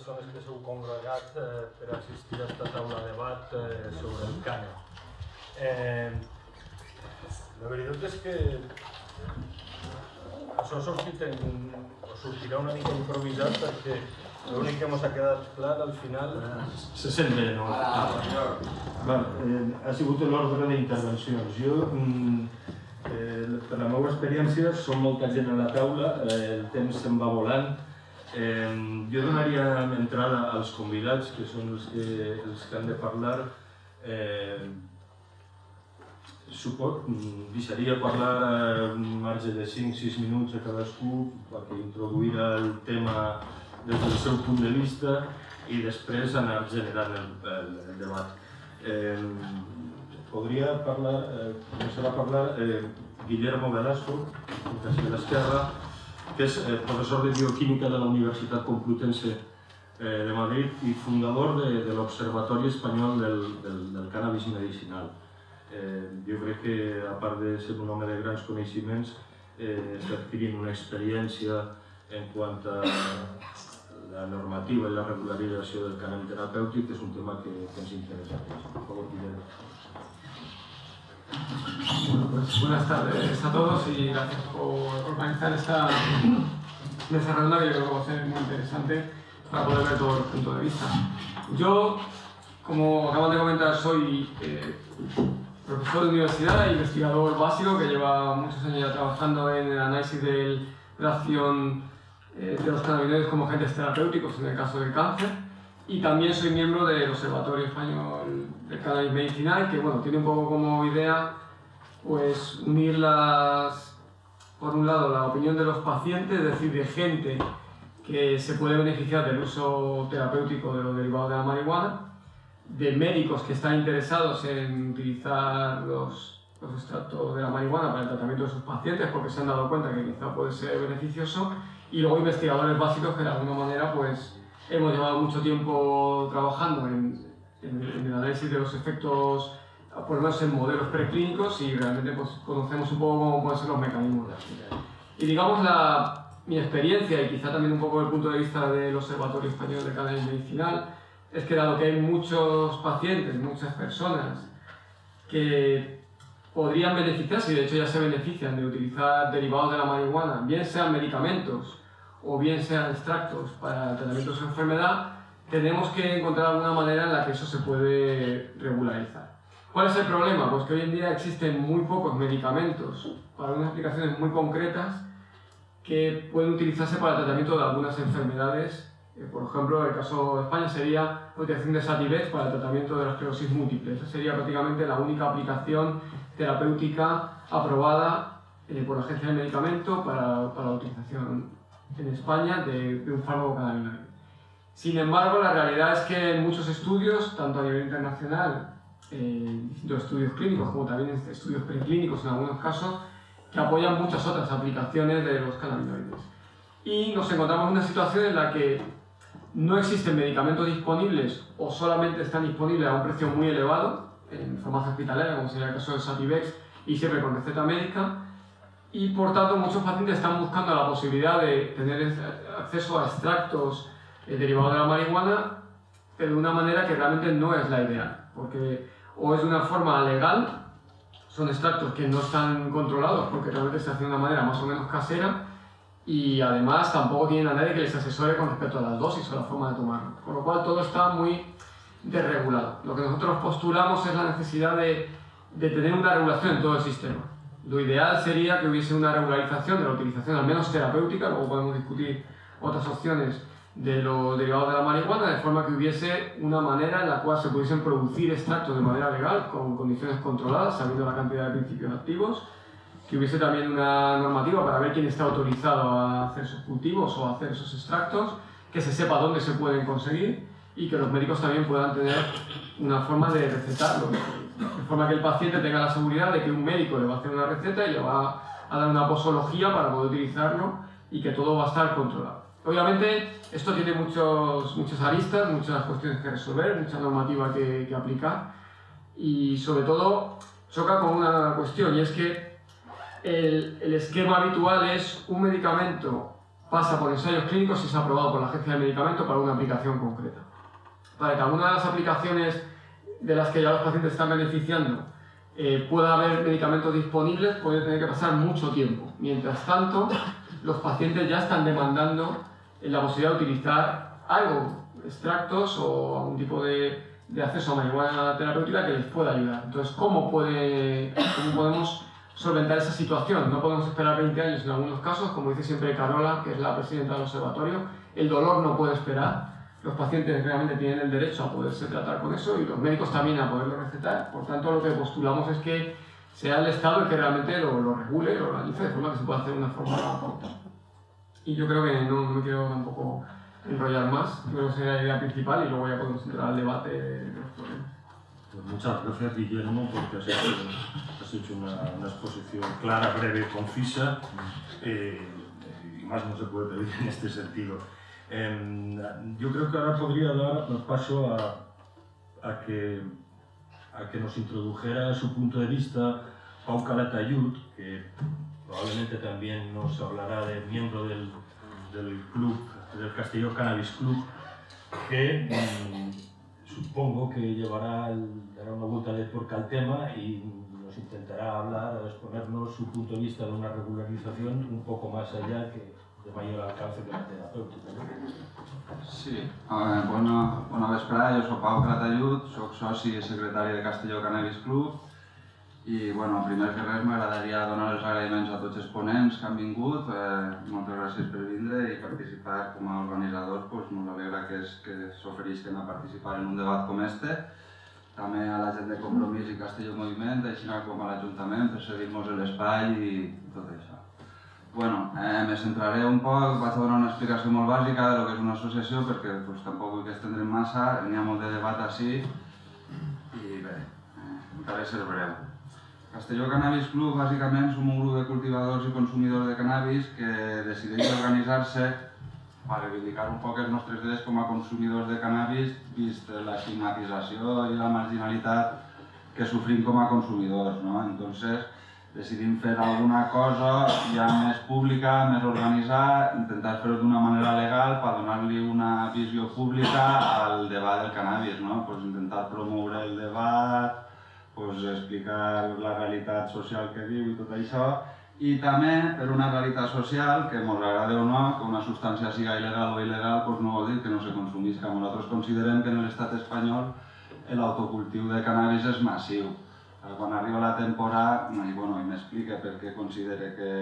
persones que s'heu congregat eh, per assistir a aquesta taula de debat eh, sobre el cànon. Eh, la veritat és que això ha sortit en, o sortirà una mica improvisat perquè l'únic que ens ha quedat clar al final... Se sent bé, no? Ah, va, eh, ha sigut l'ordre d'intervencions. Jo, mm, eh, per la meva experiència, som molta gent a la taula, eh, el temps se'n va volant, Eh, jo donaria entrada als convidats, que són els que, els que han de parlar. Eh, suport, deixaria parlar un marge de 5-6 minuts a cadascú perquè introduirà el tema des del seu punt de vista i després anar generant el, el, el debat. Eh, podria parlar, eh, començar a parlar eh, Guillermo Velasco, de l'Esquerra, que és eh, professor de bioquímica de la Universitat Complutense eh, de Madrid i fundador de, de l'Observatori Espanyol del, del, del Cannabis Medicinal. Eh, jo crec que, a part de ser un home de grans coneixements, eh, està adquirint una experiència en quant a la normativa i la regularització del cannabis terapèutic, és un tema que, que ens interessa. Per favor, Guillermo. Bueno, pues buenas tardes a todos y gracias por organizar esta mesa redonda que yo creo que va a ser muy interesante para poder ver todo el punto de vista. Yo, como acaban de comentar, soy eh, profesor de universidad e investigador básico que lleva muchos años ya trabajando en el análisis de la acción eh, de los cannabinoides como agentes terapéuticos en el caso del cáncer y también soy miembro del Observatorio Español del Cannabis Medicinal, que bueno, tiene un poco como idea pues unir las, por un lado la opinión de los pacientes, es decir, de gente que se puede beneficiar del uso terapéutico de los derivados de la marihuana, de médicos que están interesados en utilizar los, los extractos de la marihuana para el tratamiento de sus pacientes porque se han dado cuenta que quizá puede ser beneficioso, y luego investigadores básicos que de alguna manera pues hemos llevado mucho tiempo trabajando en, en, el análisis de los efectos, por lo menos en modelos preclínicos, y realmente pues, conocemos un poco cómo pueden ser los mecanismos de. Y digamos, la, mi experiencia, y quizá también un poco el punto de vista del Observatorio Español de Cannabis Medicinal, es que dado que hay muchos pacientes, muchas personas que podrían beneficiarse, y de hecho ya se benefician de utilizar derivados de la marihuana, bien sean medicamentos o bien sean extractos para el tratamiento de enfermedad, tenemos que encontrar alguna manera en la que eso se puede regularizar. ¿Cuál es el problema? Pues que hoy en día existen muy pocos medicamentos para unas aplicaciones muy concretas que pueden utilizarse para el tratamiento de algunas enfermedades. Eh, por ejemplo, el caso de España sería la utilización de Sativex para el tratamiento de la esclerosis múltiple. Esa sería prácticamente la única aplicación terapéutica aprobada eh, por la Agencia de Medicamento para, para la utilización en España de, un fármaco cannabinoide. Sin embargo, la realidad es que en muchos estudios, tanto a nivel internacional, eh, distintos estudios clínicos como también estudios preclínicos en algunos casos, que apoyan muchas otras aplicaciones de los cannabinoides. Y nos encontramos en una situación en la que no existen medicamentos disponibles o solamente están disponibles a un precio muy elevado, en farmacia hospitalaria, como sería el caso del Sativex, y siempre con receta médica, y por tanto muchos pacientes están buscando la posibilidad de tener acceso a extractos eh, derivados de la marihuana, de una manera que realmente no es la ideal, porque o es de una forma legal, son extractos que no están controlados porque realmente se hace de una manera más o menos casera, y además tampoco tienen a nadie que les asesore con respecto a las dosis o la forma de tomarlo, con lo cual todo está muy desregulado. Lo que nosotros postulamos es la necesidad de, de tener una regulación en todo el sistema lo ideal sería que hubiese una regularización de la utilización, al menos terapéutica, luego podemos discutir otras opciones de los derivados de la marihuana, de forma que hubiese una manera en la cual se pudiesen producir extractos de manera legal, con condiciones controladas, sabiendo la cantidad de principios activos, que hubiese también una normativa para ver quién está autorizado a hacer esos cultivos o a hacer esos extractos, que se sepa dónde se pueden conseguir y que los médicos también puedan tener una forma de recetarlos de forma que el paciente tenga la seguridad de que un médico le va a hacer una receta y le va a dar una posología para poder utilizarlo y que todo va a estar controlado. Obviamente esto tiene muchos, muchas aristas, muchas cuestiones que resolver, mucha normativa que, que aplicar y sobre todo choca con una cuestión y es que el, el esquema habitual es un medicamento pasa por ensayos clínicos y es aprobado por la Agencia de Medicamentos para una aplicación concreta. Para que alguna de las aplicaciones de las que ya los pacientes están beneficiando eh, pueda haber medicamentos disponibles, puede tener que pasar mucho tiempo. Mientras tanto, los pacientes ya están demandando la posibilidad de utilizar algo, extractos o algún tipo de, de acceso a marihuana terapéutica que les pueda ayudar. Entonces, ¿cómo, puede, ¿cómo podemos solventar esa situación? No podemos esperar 20 años en algunos casos, como dice siempre Carola, que es la presidenta del observatorio, el dolor no puede esperar, los pacientes realmente tienen el derecho a poderse tratar con eso y los médicos también a poderlo recetar. Por tanto, lo que postulamos es que sea el Estado el que realmente lo, lo regule, lo organice de forma que se pueda hacer de una forma corta. Y yo creo que no, me quiero tampoco enrollar más, creo que sería la idea principal y luego ya podemos entrar al debate de los problemas. Pues muchas gracias Guillermo porque has hecho, has hecho una, una, exposición clara, breve, concisa eh, y más no se puede pedir en este sentido. Eh, yo creo que ahora podría dar paso a, a, que, a que nos introdujera su punto de vista Pau Calatayud, que probablemente también nos hablará de miembro del, del club, del Castillo Cannabis Club, que mmm, supongo que llevará dará una vuelta de tuerca al tema y nos intentará hablar, exponernos su punto de vista de una regularización un poco más allá que de mayor alcance que la terapèutica. Sí, bona, bona vesprada, jo soc Pau Cratallud, soc soci i secretari de Castelló Cannabis Club i, bueno, primer que res m'agradaria donar els agraïments a tots els ponents que han vingut, eh, moltes gràcies per vindre i participar com a organitzadors, pues, ens alegra que, s'oferisquen a participar en un debat com este, també a la gent de Compromís i Castelló Moviment, així com a l'Ajuntament per cedir-nos l'espai i tot això. Bueno, eh, me centraré un poc, vaig a donar una explicació molt bàsica de lo que és una associació perquè pues, tampoc vull que estendrem massa, n'hi ha molt de debat així i bé, eh, intentaré ser breu. Castelló Cannabis Club bàsicament som un grup de cultivadors i consumidors de cannabis que decideix organitzar-se per reivindicar un poc els nostres drets com a consumidors de cannabis vist la estigmatització i la marginalitat que sofrim com a consumidors. ¿no? Entonces, decidim fer alguna cosa ja més pública, més organitzada, intentar fer-ho d'una manera legal per donar-li una visió pública al debat del cannabis, no? pues intentar promoure el debat, pues explicar la realitat social que diu i tot això, i també per una realitat social que ens agrada o no, que una substància siga il·legal o il·legal pues no vol dir que no se consumisca. Nosaltres considerem que en l'estat espanyol l'autocultiu de cannabis és massiu quan arriba la temporada, i, bueno, i m'explica per què considera que,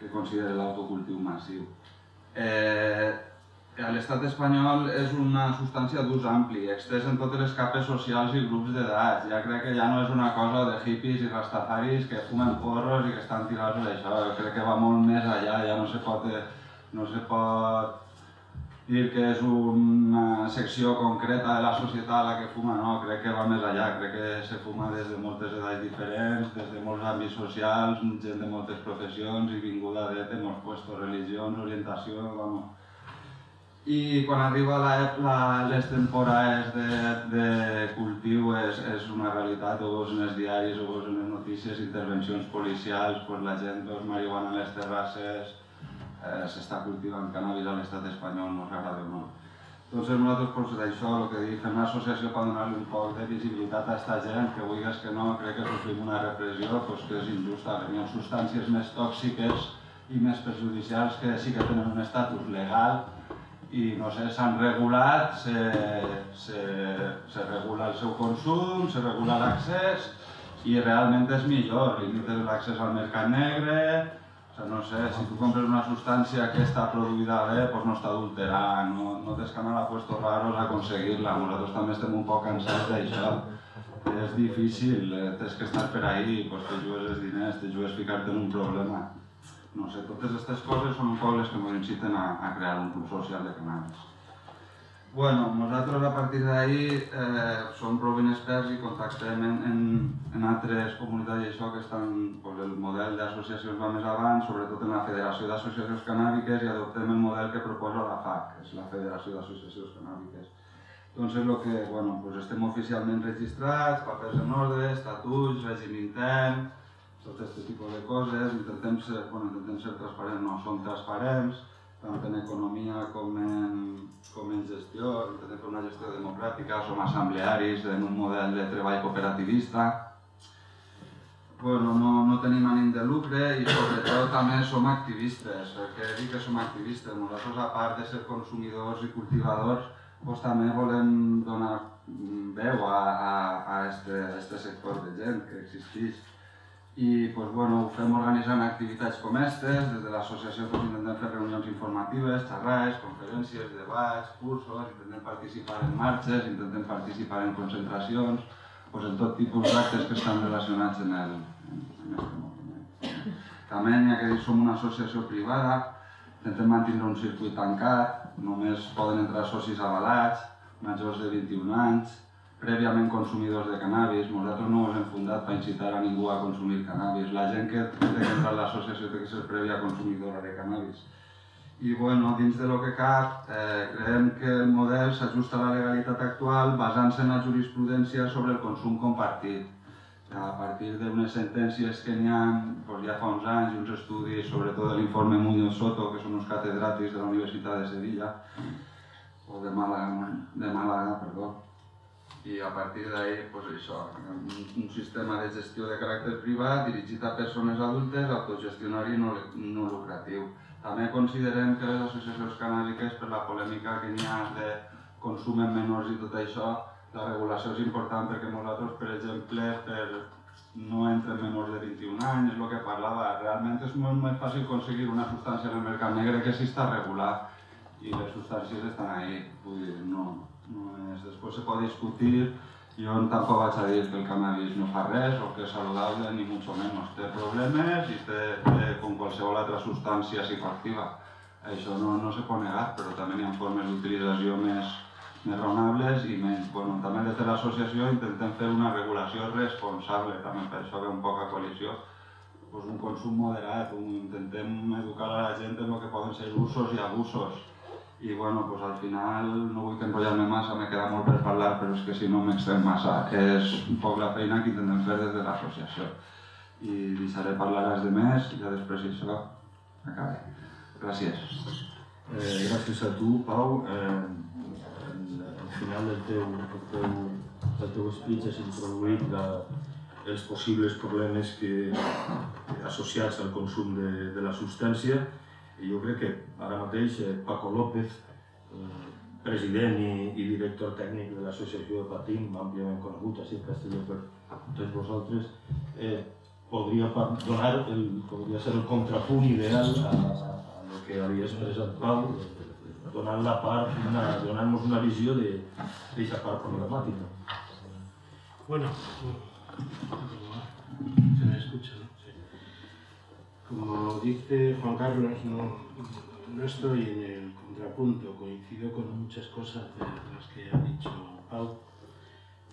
que considera l'autocultiu massiu. Eh, a l'estat espanyol és una substància d'ús ampli, extès en totes les capes socials i grups d'edats. Ja crec que ja no és una cosa de hippies i rastafaris que fumen porros i que estan tirats d'això. Crec que va molt més allà, ja no se pot, no se pot dir que és una secció concreta de la societat la que fuma, no, crec que va més allà, crec que se fuma des de moltes edats diferents, des de molts àmbits socials, gent de moltes professions i vinguda de, de molts puestos, religions, orientació, vamos. I quan arriba la, la, les temporades de, de cultiu és, és una realitat, ho veus en els diaris, ho veus en les notícies, intervencions policials, pues la gent veus marihuana en les terrasses, eh, s'està cultivant cannabis a l'estat espanyol, no s'agrada no. Entonces nosaltres pues, d'això, el que dic, fem una associació per donar-li un poc de visibilitat a aquesta gent, que vulguis que no, crec que sofrim una repressió pues, que és injusta. Hi ha substàncies més tòxiques i més perjudicials que sí que tenen un estatus legal i no sé, s'han regulat, se, se, se regula el seu consum, se regula l'accés i realment és millor, limites l'accés al mercat negre, sea, no sé, si tú compras una sustancia que está producida bé, pues no està adulterada, no, no tens que anar a puestos raros a aconseguir-la. Nosaltres també estem un poc cansats d'això. És difícil, eh, tens que estar per ahí, pues te jugues els diners, te jugues ficar-te en un problema. No sé, totes aquestes coses són un poc les que ens inciten a, a crear un club social de cannabis. Bueno, nosaltres a partir d'ahir eh, som prou ben experts i contactem en, en, en altres comunitats i això que estan, pues, el model d'associacions va més avant, sobretot en la Federació d'Associacions Cannàbiques i adoptem el model que proposa la FAC, que és la Federació d'Associacions Cannàbiques. Doncs és el que, bueno, pues estem oficialment registrats, papers en ordre, estatuts, règim intern, tot aquest tipus de coses, intentem ser, bueno, intentem ser transparents, no som transparents, tant en economia com en, com en gestió, intentem fer una gestió democràtica, som assemblearis en un model de treball cooperativista, bueno, no, no tenim ànim de lucre i sobretot també som activistes. Què dic que som activistes? Nosaltres, a part de ser consumidors i cultivadors, doncs també volem donar veu a, a, a este, a sector de gent que existeix i pues, bueno, ho fem organitzant activitats com aquestes, des de l'associació pues, intentem fer reunions informatives, xerrades, conferències, debats, cursos, intentem participar en marxes, intentem participar en concentracions, pues, en tot tipus d'actes que estan relacionats en, el, en, aquest moviment. També, ja que som una associació privada, intentem mantenir un circuit tancat, només poden entrar socis avalats, majors de 21 anys, prèviament consumidors de cannabis. Nosaltres no ens hem fundat per incitar a ningú a consumir cannabis. La gent que té que entrar a l'associació té que ser prèvia consumidora de cannabis. I bueno, dins de lo que cap, eh, creiem que el model s'ajusta a la legalitat actual basant-se en la jurisprudència sobre el consum compartit. A partir d'unes sentències que n'hi ha doncs ja fa uns anys uns estudis, sobretot l'informe Muñoz Soto, que són uns catedràtics de la Universitat de Sevilla, o de Màlaga, de Màlaga, perdó, i a partir d'ahir, pues això, un sistema de gestió de caràcter privat dirigit a persones adultes, autogestionari i no, no lucratiu. També considerem que les associacions canàbiques, per la polèmica que n'hi ha de consum en menors i tot això, la regulació és important perquè nosaltres, per exemple, per no entren menors de 21 anys, és el que parlava. Realment és molt més fàcil aconseguir una substància en el mercat negre que si està regulat i les substàncies estan ahí. Vull dir, no, és, després se pot discutir, jo tampoc vaig a dir que el cannabis no fa res o que és saludable, ni mucho menos. Té problemes i té, té com qualsevol altra substància psicoactiva. Això no, no se pot negar, però també hi ha formes d'utilització més, més raonables i menys. Bueno, també des de l'associació intentem fer una regulació responsable, també per això ve un poc a coalició, pues un consum moderat, un, intentem educar a la gent en el que poden ser usos i abusos i bueno, pues al final no vull enrotllar-me massa, me queda molt per parlar, però és que si no m'extrem massa. És un poc la feina que intentem fer des de l'associació. I deixaré parlar als de més i ja després això acabaré. Gràcies. Eh, gràcies a tu, Pau. Eh, al final del teu, del teu, del teu speech has introduït la, els possibles problemes que, associats al consum de, de la substància i jo crec que ara mateix eh, Paco López, eh, president i, i director tècnic de l'associació de Patim, àmpliament conegut així a Castelló per tots vosaltres, eh, donar el, ser el contrapunt ideal a, a, a que havia expressat Pau, donant la part, una, donant-nos una visió d'aquesta part problemàtica. Bueno, se me escucha, ¿no? Como dice Juan Carlos, no, no estoy en el contrapunto, coincido con muchas cosas de las que ha dicho Pau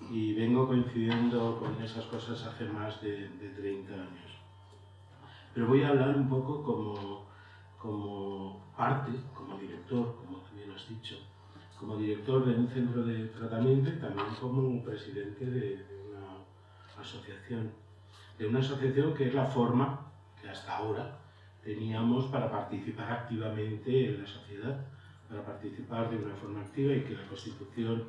y vengo coincidiendo con esas cosas hace más de, de 30 años. Pero voy a hablar un poco como, como parte, como director, como tú bien has dicho, como director de un centro de tratamiento y también como presidente de, de una asociación. De una asociación que es la forma hasta ahora teníamos para participar activamente en la sociedad, para participar de una forma activa y que la Constitución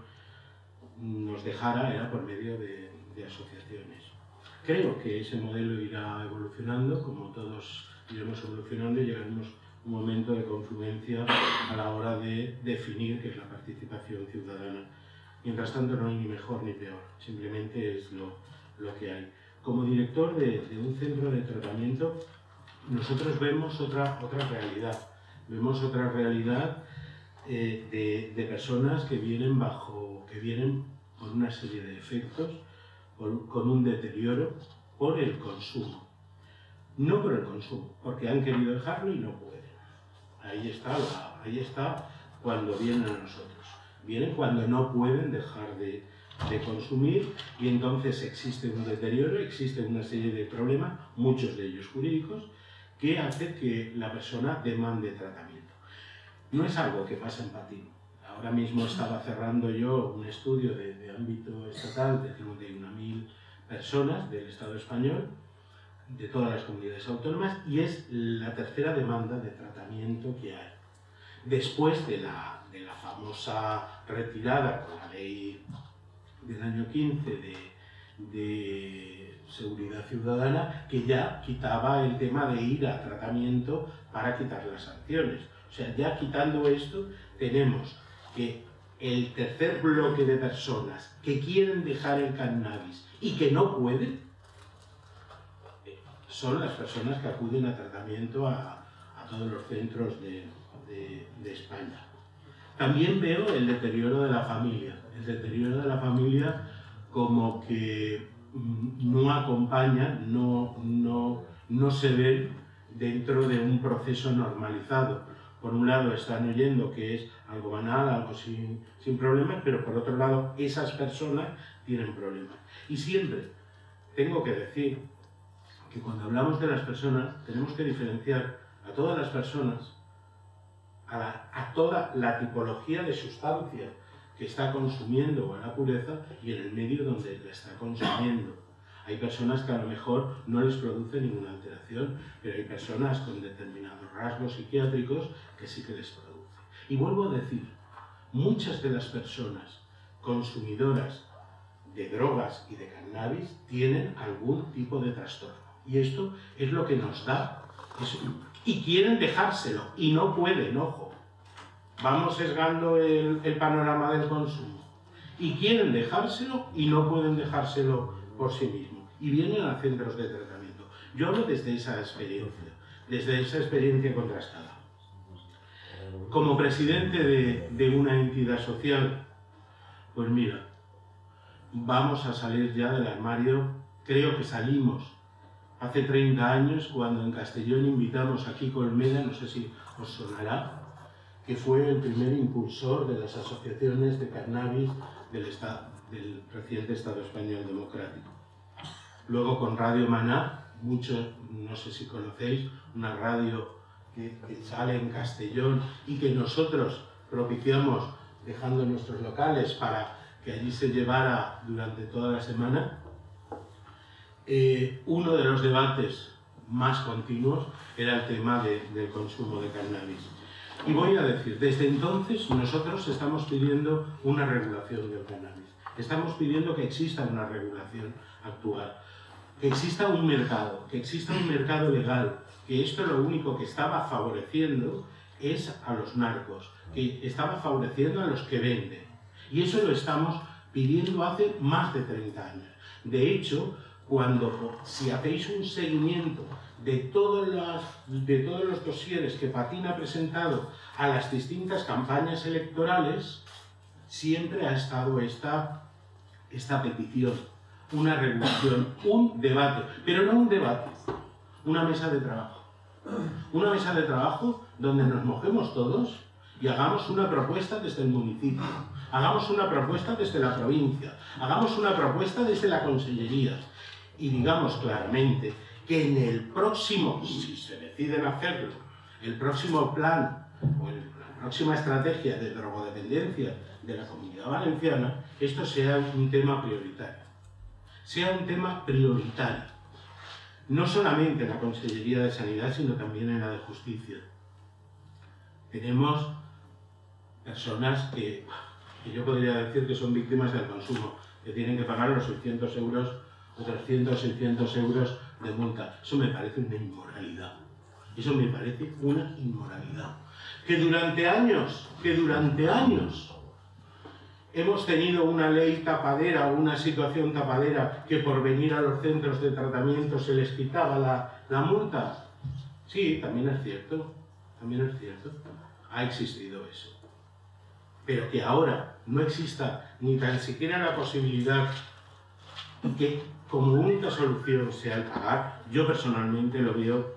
nos dejara era por medio de, asociaciones. Creo que ese modelo irá evolucionando, como todos iremos evolucionando y llegaremos un momento de confluencia a la hora de definir qué es la participación ciudadana. Mientras tanto no hay ni mejor ni peor, simplemente es lo, lo que hay. Como director de, un centro de tratamiento, nosotros vemos otra, otra realidad. Vemos otra realidad eh, de, personas que vienen bajo, que vienen por una serie de efectos, por, con un deterioro por el consumo. No por el consumo, porque han querido dejarlo y no pueden. Ahí está, ahí está cuando vienen a nosotros. Vienen cuando no pueden dejar de, de consumir y entonces existe un deterioro, existe una serie de problemas, muchos de ellos jurídicos, que hace que la persona demande tratamiento. No es algo que pasa en Patín. Ahora mismo estaba cerrando yo un estudio de, ámbito estatal de 51.000 personas del Estado español, de todas las comunidades autónomas, y es la tercera demanda de tratamiento que hay. después de la, de la famosa retirada con la ley del año 15 de, seguridad ciudadana, que ya quitaba el tema de ir a tratamiento para quitar las sanciones. O sea, ya quitando esto, tenemos que el tercer bloque de personas que quieren dejar el cannabis y que no pueden, eh, son las personas que acuden a tratamiento a, todos los centros de, España. También veo el deterioro de la familia, el deterioro de la familia como que mm, no acompaña, no, no, no se ve dentro de un proceso normalizado. Por un lado están oyendo que es algo banal, algo sin, sin problemas, pero por otro lado esas personas tienen problemas. Y siempre tengo que decir que cuando hablamos de las personas tenemos que diferenciar a todas las personas, a, toda la tipología de sustancia que está consumiendo o en la pureza y en el medio donde la está consumiendo. Hay personas que a lo mejor no les produce ninguna alteración, pero hay personas con determinados rasgos psiquiátricos que sí que les produce. Y vuelvo a decir, muchas de las personas consumidoras de drogas y de cannabis tienen algún tipo de trastorno. Y esto es lo que nos da. Y quieren dejárselo, y no pueden, ojo. Vamos sesgando el, panorama del consumo. Y quieren dejárselo y no pueden dejárselo por sí mismos. Y vienen a centros de tratamiento. Yo hablo desde esa experiencia, desde esa experiencia contrastada. Como presidente de, de una entidad social, pues mira, vamos a salir ya del armario, creo que salimos hace 30 años cuando en Castellón invitamos a Kiko Olmeda, no sé si os sonará, que fue el primer impulsor de las asociaciones de cannabis del, reciente Estado español democrático. Luego con Radio Maná, muchos, no sé si conocéis, una radio que sale en Castellón y que nosotros propiciamos dejando nuestros locales para que allí se llevara durante toda la semana, eh, uno de los debates más continuos era el tema de, del consumo de cannabis. Y voy a decir, desde entonces nosotros estamos pidiendo una regulación del cannabis. Estamos pidiendo que exista una regulación actual, que exista un mercado, que exista un mercado legal, que esto lo único que estaba favoreciendo es a los narcos, que estaba favoreciendo a los que venden. Y eso lo estamos pidiendo hace más de 30 años. De hecho, cuando si hacéis un seguimiento de todos, las, de todos los dosieres que Patín ha presentado a las distintas campañas electorales, siempre ha estado esta, esta petición, una regulación, un debate, pero no un debate, una mesa de trabajo. Una mesa de trabajo donde nos mojemos todos y hagamos una propuesta desde el municipio, hagamos una propuesta desde la provincia, hagamos una propuesta desde la consellería y digamos claramente que en el próximo, si se deciden hacerlo, el próximo plan o el, la próxima estrategia de drogodependencia de la comunidad valenciana, esto sea un tema prioritario. Sea un tema prioritario. No solamente en la Consellería de Sanidad, sino también en la de Justicia. Tenemos personas que, que yo podría decir que son víctimas del consumo, que tienen que pagar los 600 euros 300, 600 euros de multa. Eso me parece una inmoralidad. Eso me parece una inmoralidad. Que durante años, que durante años hemos tenido una ley tapadera o una situación tapadera que por venir a los centros de tratamiento se les quitaba la, la multa. Sí, también es cierto, también es cierto. Ha existido eso. Pero que ahora no exista ni tan siquiera la posibilidad que como única solución sea el pagar, yo personalmente lo veo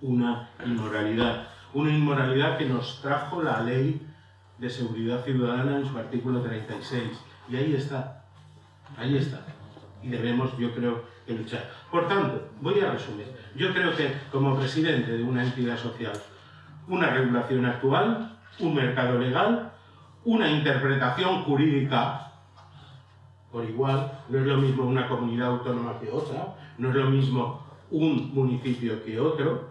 una inmoralidad. Una inmoralidad que nos trajo la ley de seguridad ciudadana en su artículo 36. Y ahí está, ahí está. Y debemos, yo creo, que luchar. Por tanto, voy a resumir. Yo creo que como presidente de una entidad social, una regulación actual, un mercado legal, una interpretación jurídica por igual, no es lo mismo una comunidad autónoma que otra, no es lo mismo un municipio que otro,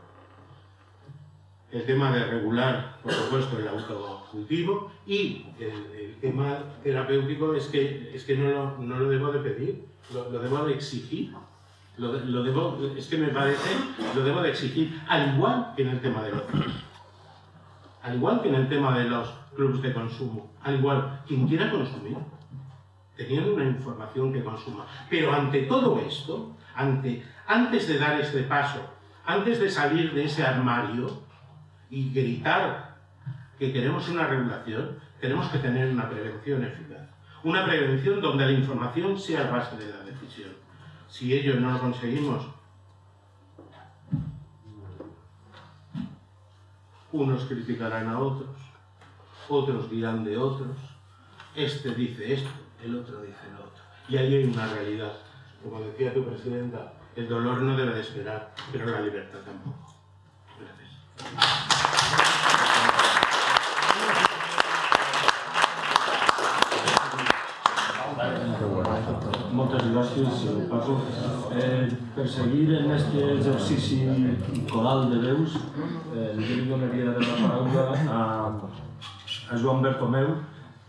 el tema de regular, por supuesto, el autocultivo y el, tema terapéutico es que, es que no, lo, no lo debo de pedir, lo, debo de exigir. Lo, lo, debo, es que me parece, lo debo de exigir, al igual que en el tema de los al igual que en el tema de los clubes de consumo, al igual, quien quiera consumir, teniendo una información que consuma. Pero ante todo esto, ante, antes de dar este paso, antes de salir de ese armario y gritar que queremos una regulación, tenemos que tener una prevención eficaz. Una prevención donde la información sea base de la decisión. Si ello no lo conseguimos, unos criticarán a otros, otros dirán de otros, este dice esto, el otro dice lo otro. Y ahí hay una realidad. Como decía tu presidenta, el dolor no debe de esperar, pero la libertad tampoco. Gracias. Moltes gràcies, Paco. Eh, per en aquest exercici coral de veus, eh, jo li donaria la paraula a, a Joan Bertomeu,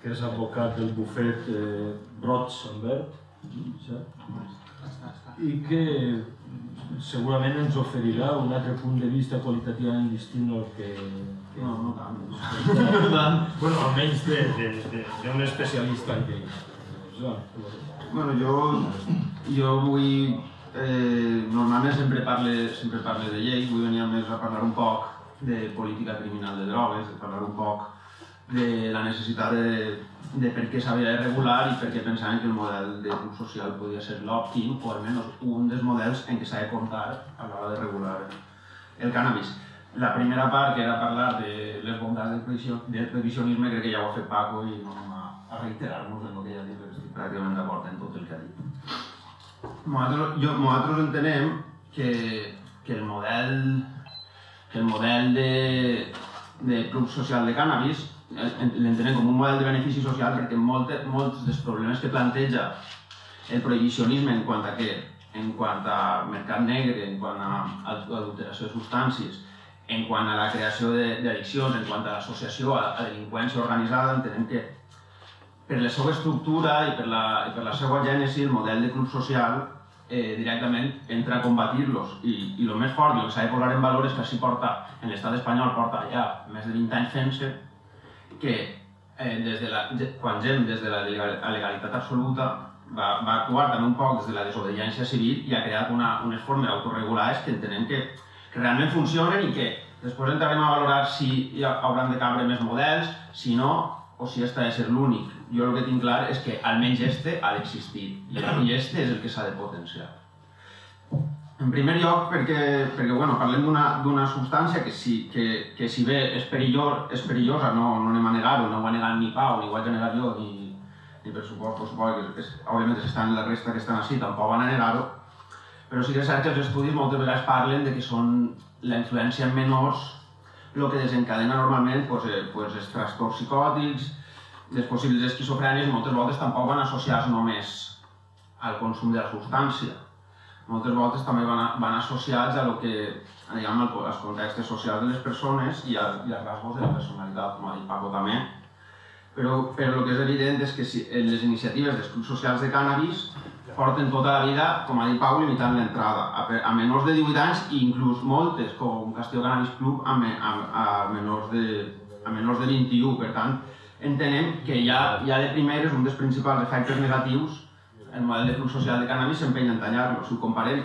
que és advocat del bufet eh, Ambert, i que segurament ens oferirà un altre punt de vista qualitativament distint al que... que no, no tant. no tant. bueno, almenys d'un especialista en llei. Bueno, jo, jo vull... Eh, normalment sempre parle, sempre parle de llei, vull venir més a parlar un poc de política criminal de drogues, de parlar un poc de la necessitat de, de per què s'havia de regular i per què pensaven que el model de grup social podia ser l'òptim o almenys un dels models en què s'ha de comptar a l'hora de regular el cannabis. La primera part, que era parlar de les bondats del, prevision, del previsionisme, crec que ja ho ha fet Paco i no anem a reiterar-nos en el que ja ha dit, perquè estic pràcticament d'acord en tot el que ha dit. Nosaltres, jo, nosaltres entenem que, que el model que el model de, de club social de cannabis l'entenem com un model de benefici social perquè molt, molts dels problemes que planteja el prohibicionisme en quant a què? En quant a mercat negre, en quant a adulteració de substàncies, en quant a la creació d'addiccions, en quant a l'associació a, a delinqüència organitzada, entenem que per la seva estructura i per la, i per la seva gènesi, el model de club social eh, directament entra a combatir-los. I, I el més fort i el que s'ha de posar en valor és que així porta, en l'estat espanyol porta ja més de 20 anys fent-se, que eh, des de la, quan gent des de la legalitat absoluta va, va actuar també un poc des de la desobediència civil i ha creat una, unes formes autorregulades que entenem que, que realment funcionen i que després entrarem a valorar si hi hauran de cabre més models, si no, o si ha de ser l'únic. Jo el que tinc clar és que almenys este ha d'existir i este és el que s'ha de potenciar. En primer lloc, perquè, perquè bueno, parlem d'una substància que si, que, que si bé és, perillor, és perillosa, no, no anem a negar-ho, no ho ha negat ni Pau, ni ho vaig a negar jo, ni, ni per suport, per suport que és, òbviament estan la resta que estan així, tampoc van a negar-ho, però sí que és cert que els estudis moltes vegades parlen de que són la influència en menors el que desencadena normalment pues, eh, pues, els trastorns psicòtics, les possibles esquizofrènies, moltes voltes tampoc van associats només al consum de la substància, moltes voltes també van, van associats a lo que, diguem, als contextes socials de les persones i, a, i als rasgos de la personalitat, com ha dit Paco també. Però, però el que és evident és que si, les iniciatives dels clubs socials de cannabis porten tota la vida, com ha dit Pau, limitant l'entrada a, a menors de 18 anys i inclús moltes, com Castillo Cannabis Club, a, a, a, menors de, a menors de 21. Per tant, entenem que ja, ja de primeres un dels principals efectes negatius el model de flux social de cannabis s'empenya en tallar-lo. Si ho comparem,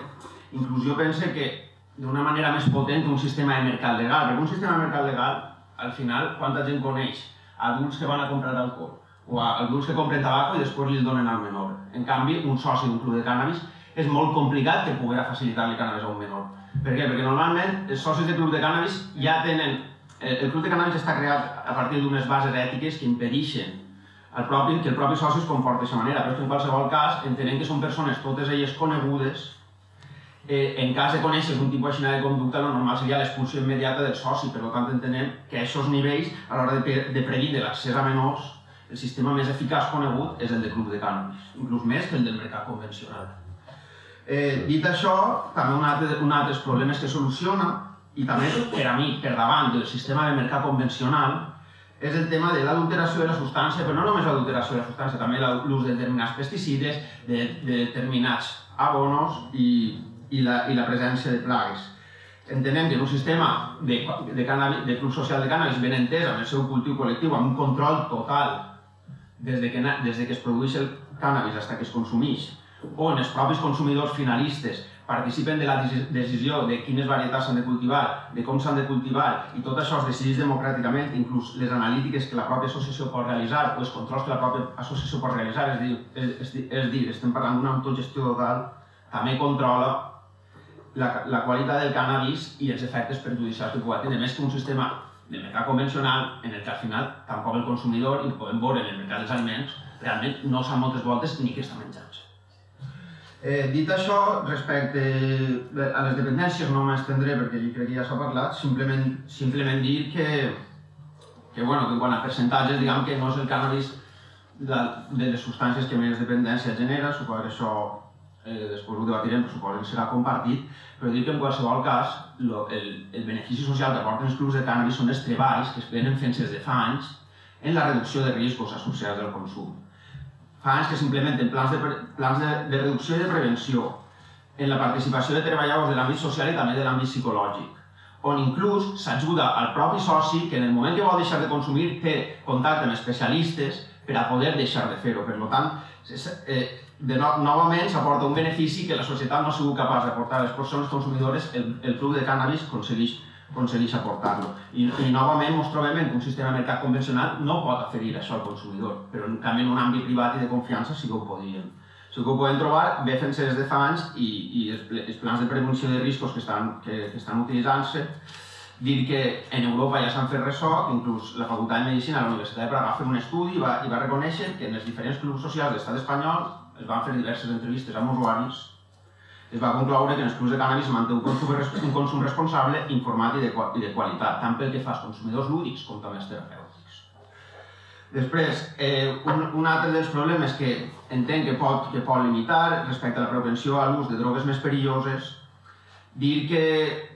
inclús jo pense que d'una manera més potent que un sistema de mercat legal, perquè un sistema de mercat legal, al final, quanta gent coneix adults que van a comprar alcohol o adults que compren tabaco i després li donen al menor. En canvi, un soci d'un club de cannabis és molt complicat que pugui facilitar-li cannabis a un menor. Per què? Perquè normalment els socis de club de cannabis ja tenen... Eh, el club de cannabis està creat a partir d'unes bases ètiques que impedeixen el propi, que el propi soci es comporta d'aquesta manera, però és que en qualsevol cas entenem que són persones totes elles conegudes eh, en cas de conèixer un tipus així de conducta, el normal seria l'expulsió immediata del soci, per tant entenem que a aquests nivells, a l'hora de, de predir l'accés a menors, el sistema més eficaç conegut és el de club de cànnabis, inclús més que el del mercat convencional. Eh, dit això, també un altre, un altre problemes que soluciona i també per a mi, per davant del sistema de mercat convencional, és el tema de l'adulteració de la substància, però no només l'adulteració de la substància, també l'ús de determinats pesticides, de, de determinats abonos i, i, la, i la presència de plagues. Entenem que en un sistema de, de, cannabis, de club social de cannabis ben entès, amb el seu cultiu col·lectiu, amb un control total des de que, des de que es produeix el cannabis fins que es consumeix, on els propis consumidors finalistes participen de la decisió de quines varietats s'han de cultivar, de com s'han de cultivar, i tot això es decideix democràticament, inclús les analítiques que la pròpia associació pot realitzar o els controls que la pròpia associació pot realitzar, és dir, és, és dir estem parlant d'una autogestió total, també controla la, la qualitat del cannabis i els efectes perjudicials que pugui tenir, més que un sistema de mercat convencional en el que al final tampoc el consumidor, i podem veure en el mercat dels aliments, realment no sap moltes voltes ni què està menjant. Eh, dit això, respecte a les dependències no m'estendré perquè jo crec que ja s'ha parlat, simplement, simplement dir que, que, bueno, que quan a percentatges, diguem que no és el cannabis de, de les substàncies que més dependència genera, suposo que això eh, després ho debatirem, però suposo que serà compartit, però dir que en qualsevol cas lo, el, el benefici social que aporten els clubs de cannabis són els treballs que es venen fent des de fa anys en la reducció de riscos associats al consum fa anys que s'implementen plans, de, plans de, de reducció i de prevenció en la participació de treballadors de l'àmbit social i també de l'àmbit psicològic, on inclús s'ajuda al propi soci que en el moment que vol deixar de consumir té contacte amb especialistes per a poder deixar de fer-ho. Per tant, eh, de no, novament s'aporta un benefici que la societat no ha sigut capaç d'aportar a les persones consumidores, el, el club de cannabis aconsegueix aconsegueix aportar-lo. I, I novament ens trobem en un sistema de mercat convencional no pot oferir això al consumidor, però en canvi en un àmbit privat i de confiança sí que ho podríem. Sí que ho podem trobar bé fent-se des de fa anys i, i els plans de prevenció de riscos que estan, que, que estan utilitzant-se dir que en Europa ja s'han fet ressò, que inclús la Facultat de Medicina de la Universitat de Praga va fer un estudi i va, i va reconèixer que en els diferents clubs socials de l'estat espanyol es van fer diverses entrevistes amb usuaris es va concloure que en els clubs de cannabis manté un consum, un consum responsable, informat i de, i de qualitat, tant pel que fa als consumidors lúdics com també als terapèutics. Després, eh, un, un altre dels problemes que entenc que pot, que pot limitar respecte a la propensió a l'ús de drogues més perilloses, dir que,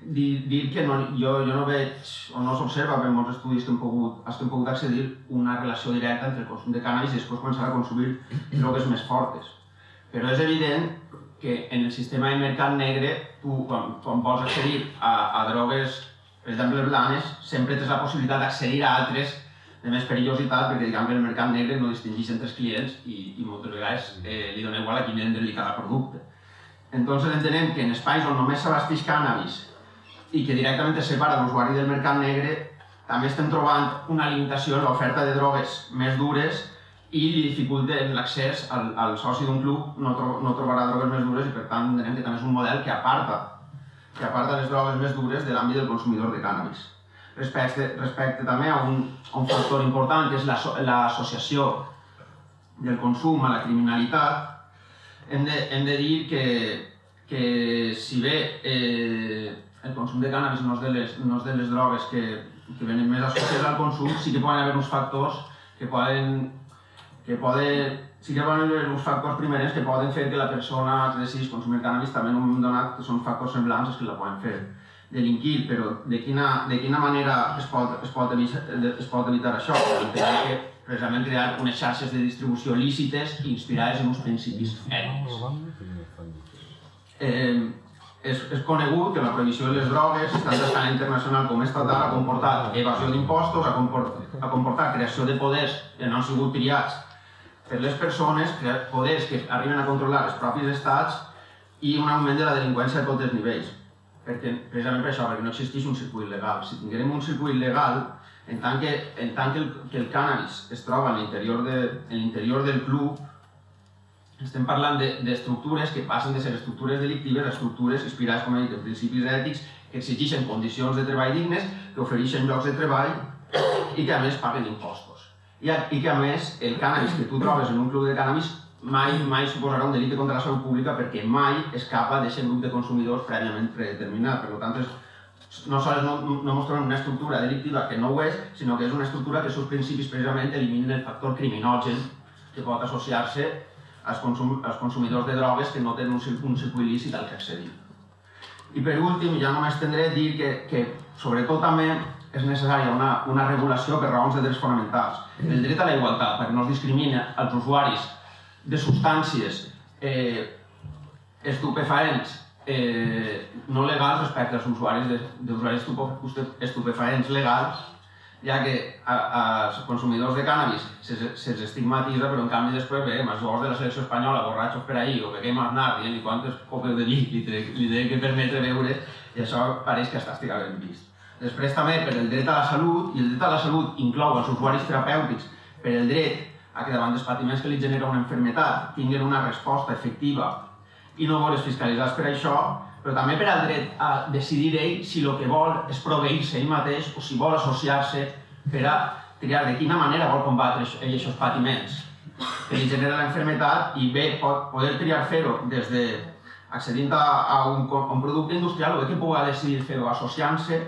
dir, dir que no, jo, jo no veig o no s'observa per molts estudis que hem pogut, que hem pogut accedir una relació directa entre el consum de cannabis i després començar a consumir drogues més fortes. Però és evident que en el sistema de mercat negre, tu quan, quan vols accedir a, a drogues, per exemple, blanes, sempre tens la possibilitat d'accedir a altres de més perillositat, perquè diguem que el mercat negre no distingeix entre els clients i, i moltes vegades eh, li dona igual a qui vendre-li cada producte. Entonces entenem que en espais on només s'abasteix cannabis i que directament es separa l'usuari del mercat negre, també estem trobant una limitació en l'oferta de drogues més dures i li dificulten l'accés al, al soci d'un club, no, tro no trobarà drogues més dures i per tant entenem que també és un model que aparta, que aparta les drogues més dures de l'àmbit del consumidor de cànnabis. Respecte, respecte també a un, a un factor important que és l'associació la, del consum a la criminalitat, hem de, hem de dir que, que si bé eh, el consum de cànnabis no és de les, no és de les drogues que, que venen més associades al consum, sí que poden haver uns factors que poden que poden, sí que poden haver uns factors primers que poden fer que la persona que decidís consumir cannabis també en un moment donat que són factors semblants que la poden fer delinquir, però de quina, de quina manera es pot, es pot, evitar, es pot evitar això? Entenem que precisament crear unes xarxes de distribució lícites inspirades en uns principis ètics. Eh, és, és conegut que la prohibició de les drogues, tant a escala internacional com estatal, ha comportat evasió d'impostos, ha, comportat, ha comportat creació de poders que no han sigut triats per les persones, poders que arriben a controlar els propis estats i un augment de la delinqüència a tots els nivells. Perquè, precisament per això, perquè no existeix un circuit legal. Si tinguérem un circuit legal, en tant que, en tant que, el, que el cannabis es troba en l'interior de, del club, estem parlant d'estructures de, que passen de ser estructures delictives a estructures inspirades, com he dit, en principis ètics, que exigeixen condicions de treball dignes, que ofereixen llocs de treball i que a més paguen impostos i, i que a més el cànnabis que tu trobes en un club de cànnabis mai, mai suposarà un delicte contra la salut pública perquè mai escapa d'aquest grup de consumidors prèviament predeterminat. Per tant, és, no sols no, no mostrem una estructura delictiva que no ho és, sinó que és una estructura que els seus principis precisament eliminen el factor criminogen que pot associar-se als, consum, als consumidors de drogues que no tenen un, un circuit lícit al que accedir. I per últim, ja no m'estendré, dir que, que sobretot també és necessària una, una regulació per raons de drets fonamentals. Mm. El dret a la igualtat, perquè no es discrimina els usuaris de substàncies eh, estupefaents eh, no legals respecte als usuaris de d'usuaris estupefaents legals, ja que als consumidors de cànnabis se'ls se estigmatitza, però en canvi després ve els jugadors de la selecció espanyola, borratxos per ahir, o que quema Aznar, dient-li quantes copes de vi li, li, li que permetre veure, i això pareix que està estigament vist. Després també per el dret a la salut, i el dret a la salut inclou els usuaris terapèutics per el dret a que davant dels patiments que li genera una enfermetat tinguin una resposta efectiva i no veure's fiscalitzats per això, però també per al dret a decidir ell si el que vol és proveir-se ell mateix o si vol associar-se per a triar de quina manera vol combatre ell aquests patiments que li genera l'enfermetat i bé, pot poder triar fer-ho des de accedint a, a, un, un producte industrial o bé que pugui decidir fer-ho associant-se,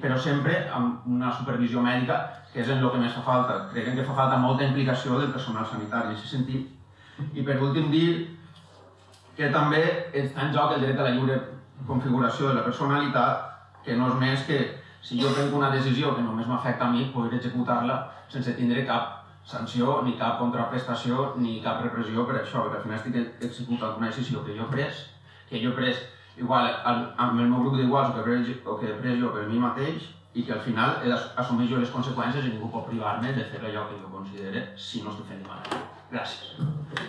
però sempre amb una supervisió mèdica, que és en el que més fa falta. Crec que fa falta molta implicació del personal sanitari en aquest sentit. I per últim dir que també està en joc el dret a la lliure configuració de la personalitat, que no és més que si jo prenc una decisió que només m'afecta a mi, poder executar-la sense tindre cap sanció, ni cap contraprestació, ni cap repressió per això, perquè al final estic executant una decisió que jo he pres, que jo he pres igual amb el meu grup d'iguals o, que o que pres jo per mi mateix, i que al final he d'assumir jo les conseqüències i ningú pot privar-me de fer allò que jo considere si no estic fent malament. Gràcies.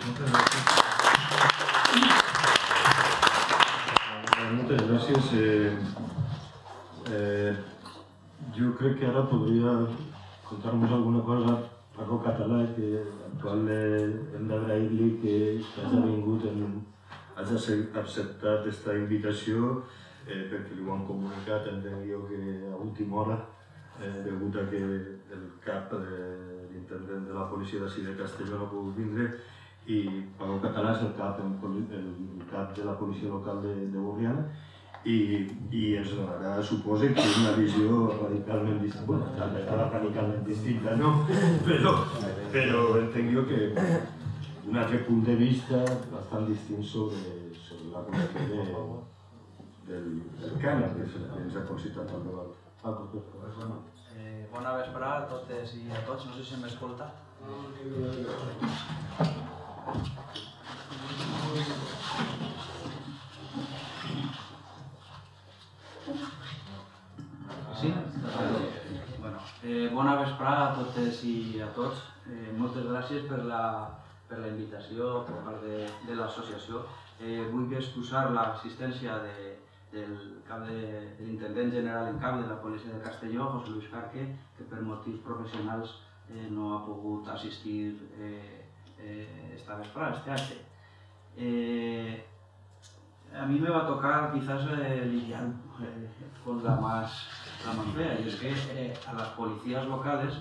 Moltes gràcies. Muchas gracias. Eh, eh, jo crec que ara podria contar-nos alguna cosa Paco Català, que actual hem d'agrair-li que hagi vingut, en, hagi acceptat aquesta invitació, eh, perquè li ho han comunicat, entenc jo que a última hora, eh, degut a que el cap de l'intendent de la policia d'ací de Castelló no ha pogut vindre, i Paco Català és el cap, el cap de la policia local de, de Borriana i, i ens donarà, suposa que una visió radicalment distinta, bueno, radicalment distinta, no? Però, però entenc jo que un altre punt de vista bastant distint sobre, sobre la qüestió de, del, del cànem que ens ha concitat al debat. Paco, per favor. Eh, bona vesprada a totes i a tots, no sé si m'escolta. Sí? Bueno, eh, bona vesprada a totes i a tots. Eh, moltes gràcies per la, per la invitació per part de, de l'associació. Eh, vull excusar l'assistència de, del cap de, de l'intendent general en cap de la policia de Castelló, José Luis Carque, que per motius professionals eh, no ha pogut assistir eh, eh, esta este acte. Eh, a mí me va a tocar quizás eh, lidiar eh, con la más, la más fea, y es que eh, a las policías locales,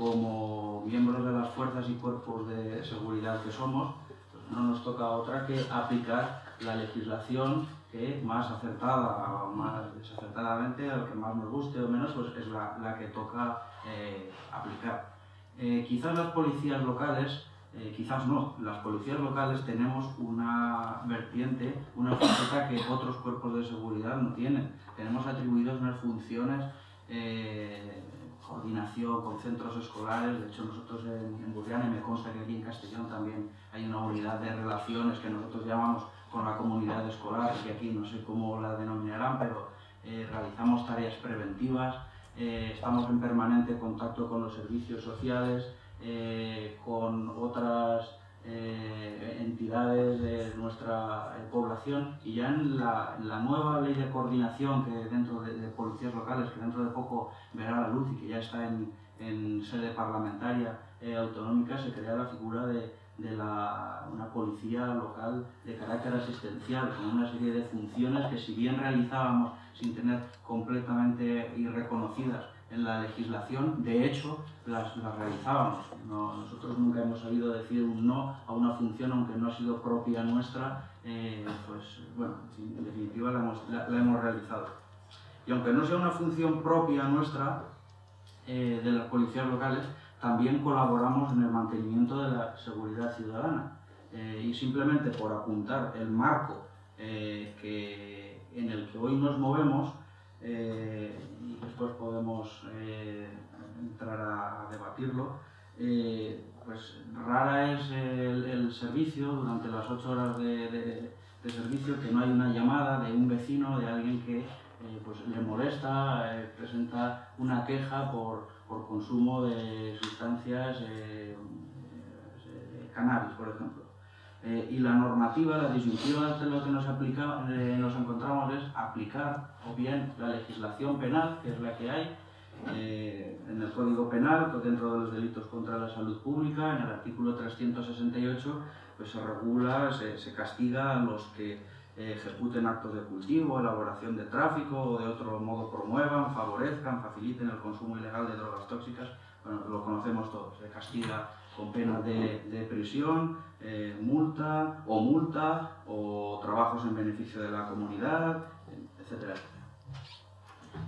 como miembros de las fuerzas y cuerpos de seguridad que somos, pues no nos toca otra que aplicar la legislación que más acertada o más desacertadamente, lo que más nos guste o menos, pues es la, la que toca eh, aplicar. Eh, quizás las policías locales eh, quizás no, las policías locales tenemos una vertiente, una faceta que otros cuerpos de seguridad no tienen. Tenemos atribuidas unas funciones, eh, coordinación con centros escolares, de hecho nosotros en, en Burriana, y me consta que aquí en Castellón también hay una unidad de relaciones que nosotros llamamos con la comunidad escolar, que aquí no sé cómo la denominarán, pero eh, realizamos tareas preventivas, eh, estamos en permanente contacto con los servicios sociales, eh, con otras eh, entidades de nuestra eh, población y ya en la, en la, nueva ley de coordinación que dentro de, de, policías locales, que dentro de poco verá la luz y que ya está en, en sede parlamentaria eh, autonómica, se crea la figura de, de la, una policía local de carácter asistencial, con una serie de funciones que si bien realizábamos sin tener completamente y reconocidas en la legislación, de hecho, las, las realizábamos. No, nosotros nunca hemos sabido decir un no a una función, aunque no ha sido propia nuestra, eh, pues bueno, en definitiva la hemos, la, la hemos, realizado. Y aunque no sea una función propia nuestra, eh, de las policías locales, también colaboramos en el mantenimiento de la seguridad ciudadana. Eh, y simplemente por apuntar el marco que en el que hoy nos movemos, eh, después podemos eh, entrar a, debatirlo, eh, pues rara es el, servicio durante las ocho horas de, de- servicio que no hay una llamada de un vecino, de alguien que eh, pues le molesta, presenta una queja por, por consumo de sustancias cannabis, por ejemplo. Eh, y la normativa, la disyuntiva de lo que nos, aplica, eh, nos encontramos es aplicar o bien la legislación penal, que es la que hay, eh, en el Código Penal, dentro de los delitos contra la salud pública, en el artículo 368, pues se regula, se, se castiga a los que ejecuten actos de cultivo, elaboración de tráfico o de otro modo promuevan, favorezcan, faciliten el consumo ilegal de drogas tóxicas. Bueno, lo conocemos todos, se castiga con pena de, de prisión, eh, multa o multa o trabajos en beneficio de la comunidad, etcétera.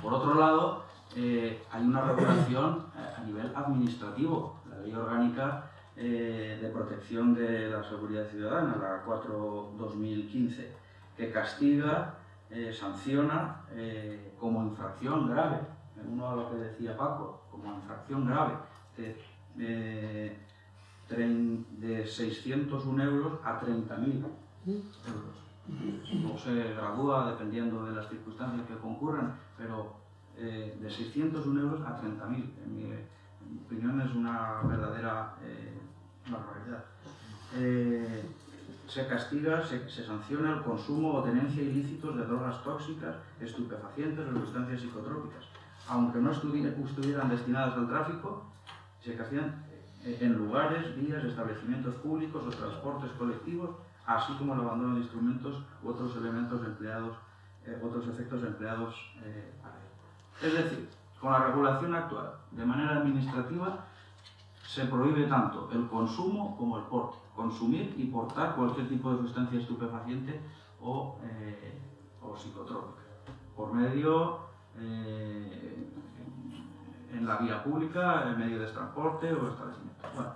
Por otro lado, eh, hay una regulación eh, a nivel administrativo, la Ley Orgánica de Protección de la Seguridad Ciudadana, la 4-2015, que castiga, sanciona como infracción grave, uno a lo que decía Paco, como infracción grave, de 601 euros a 30.000 euros. No se gradúa dependiendo de las circunstancias que concurran, pero eh, de 601 euros a 30.000. En mi, opinión es una verdadera eh, barbaridad. Eh, se castiga, se, se sanciona el consumo o tenencia ilícitos de drogas tóxicas, estupefacientes o sustancias psicotrópicas. Aunque no estuvieran destinadas al tráfico, se castigan en lugares, vías, establecimientos públicos o transportes colectivos, así como el abandono de instrumentos u otros elementos empleados, eh, otros efectos empleados eh, para. Es decir, con la regulación actual, de manera administrativa, se prohíbe tanto el consumo como el porte. Consumir y portar cualquier tipo de sustancia estupefaciente o, eh, o psicotrópica. Por medio, eh, en la vía pública, en medio de transporte o establecimiento. Bueno,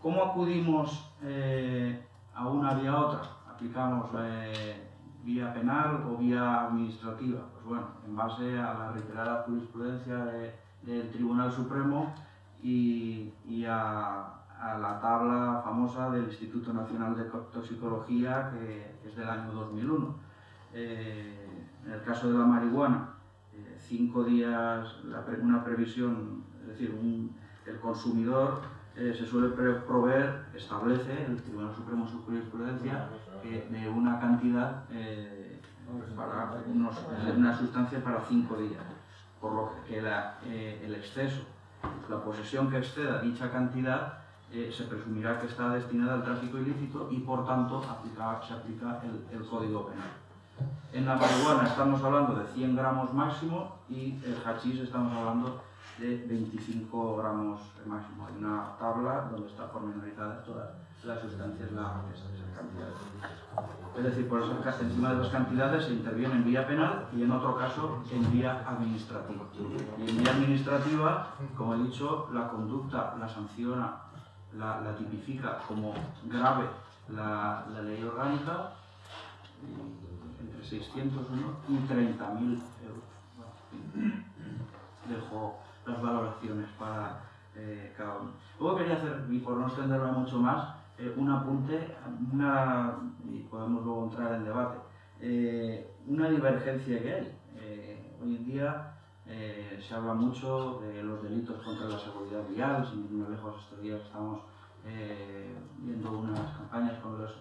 ¿Cómo acudimos eh, a una vía a otra? ¿Aplicamos eh, vía penal o vía administrativa? Pues bueno, en base a la reiterada jurisprudencia de- del Tribunal Supremo y, a, la tabla famosa del Instituto Nacional de Toxicología, que es del año 2001. Eh, en el caso de la marihuana, cinco días, una previsión, es decir, el consumidor eh, se suele proveer, establece el Tribunal Supremo en su jurisprudencia, que de una cantidad eh, para unos- de una sustancia para cinco días, por lo que eh, el exceso, la posesión que exceda dicha cantidad, eh, se presumirá que está destinada al tráfico ilícito y por tanto aplica- se aplica el Código Penal. En la marihuana estamos hablando de 100 gramos máximo y el hachís estamos hablando de 25 gramos máximo. Hay una tabla donde está pormenorizada todas las sustancias, la, esa, esa cantidad. Es decir, por ca- encima de las cantidades se interviene en vía penal y en otro caso en vía administrativa. Y en vía administrativa, como he dicho, la conducta la sanciona, la, tipifica como grave la, ley orgánica entre 601 y 30.000 euros. Dejo las valoraciones para eh, cada uno. Luego quería hacer, y por no extenderme mucho más, eh, un apunte, una, y podemos luego entrar en debate, eh, una divergencia que hay. Hoy en día se habla mucho de los delitos contra la seguridad vial, sin ir muy lejos estos días estamos viendo unas campañas con los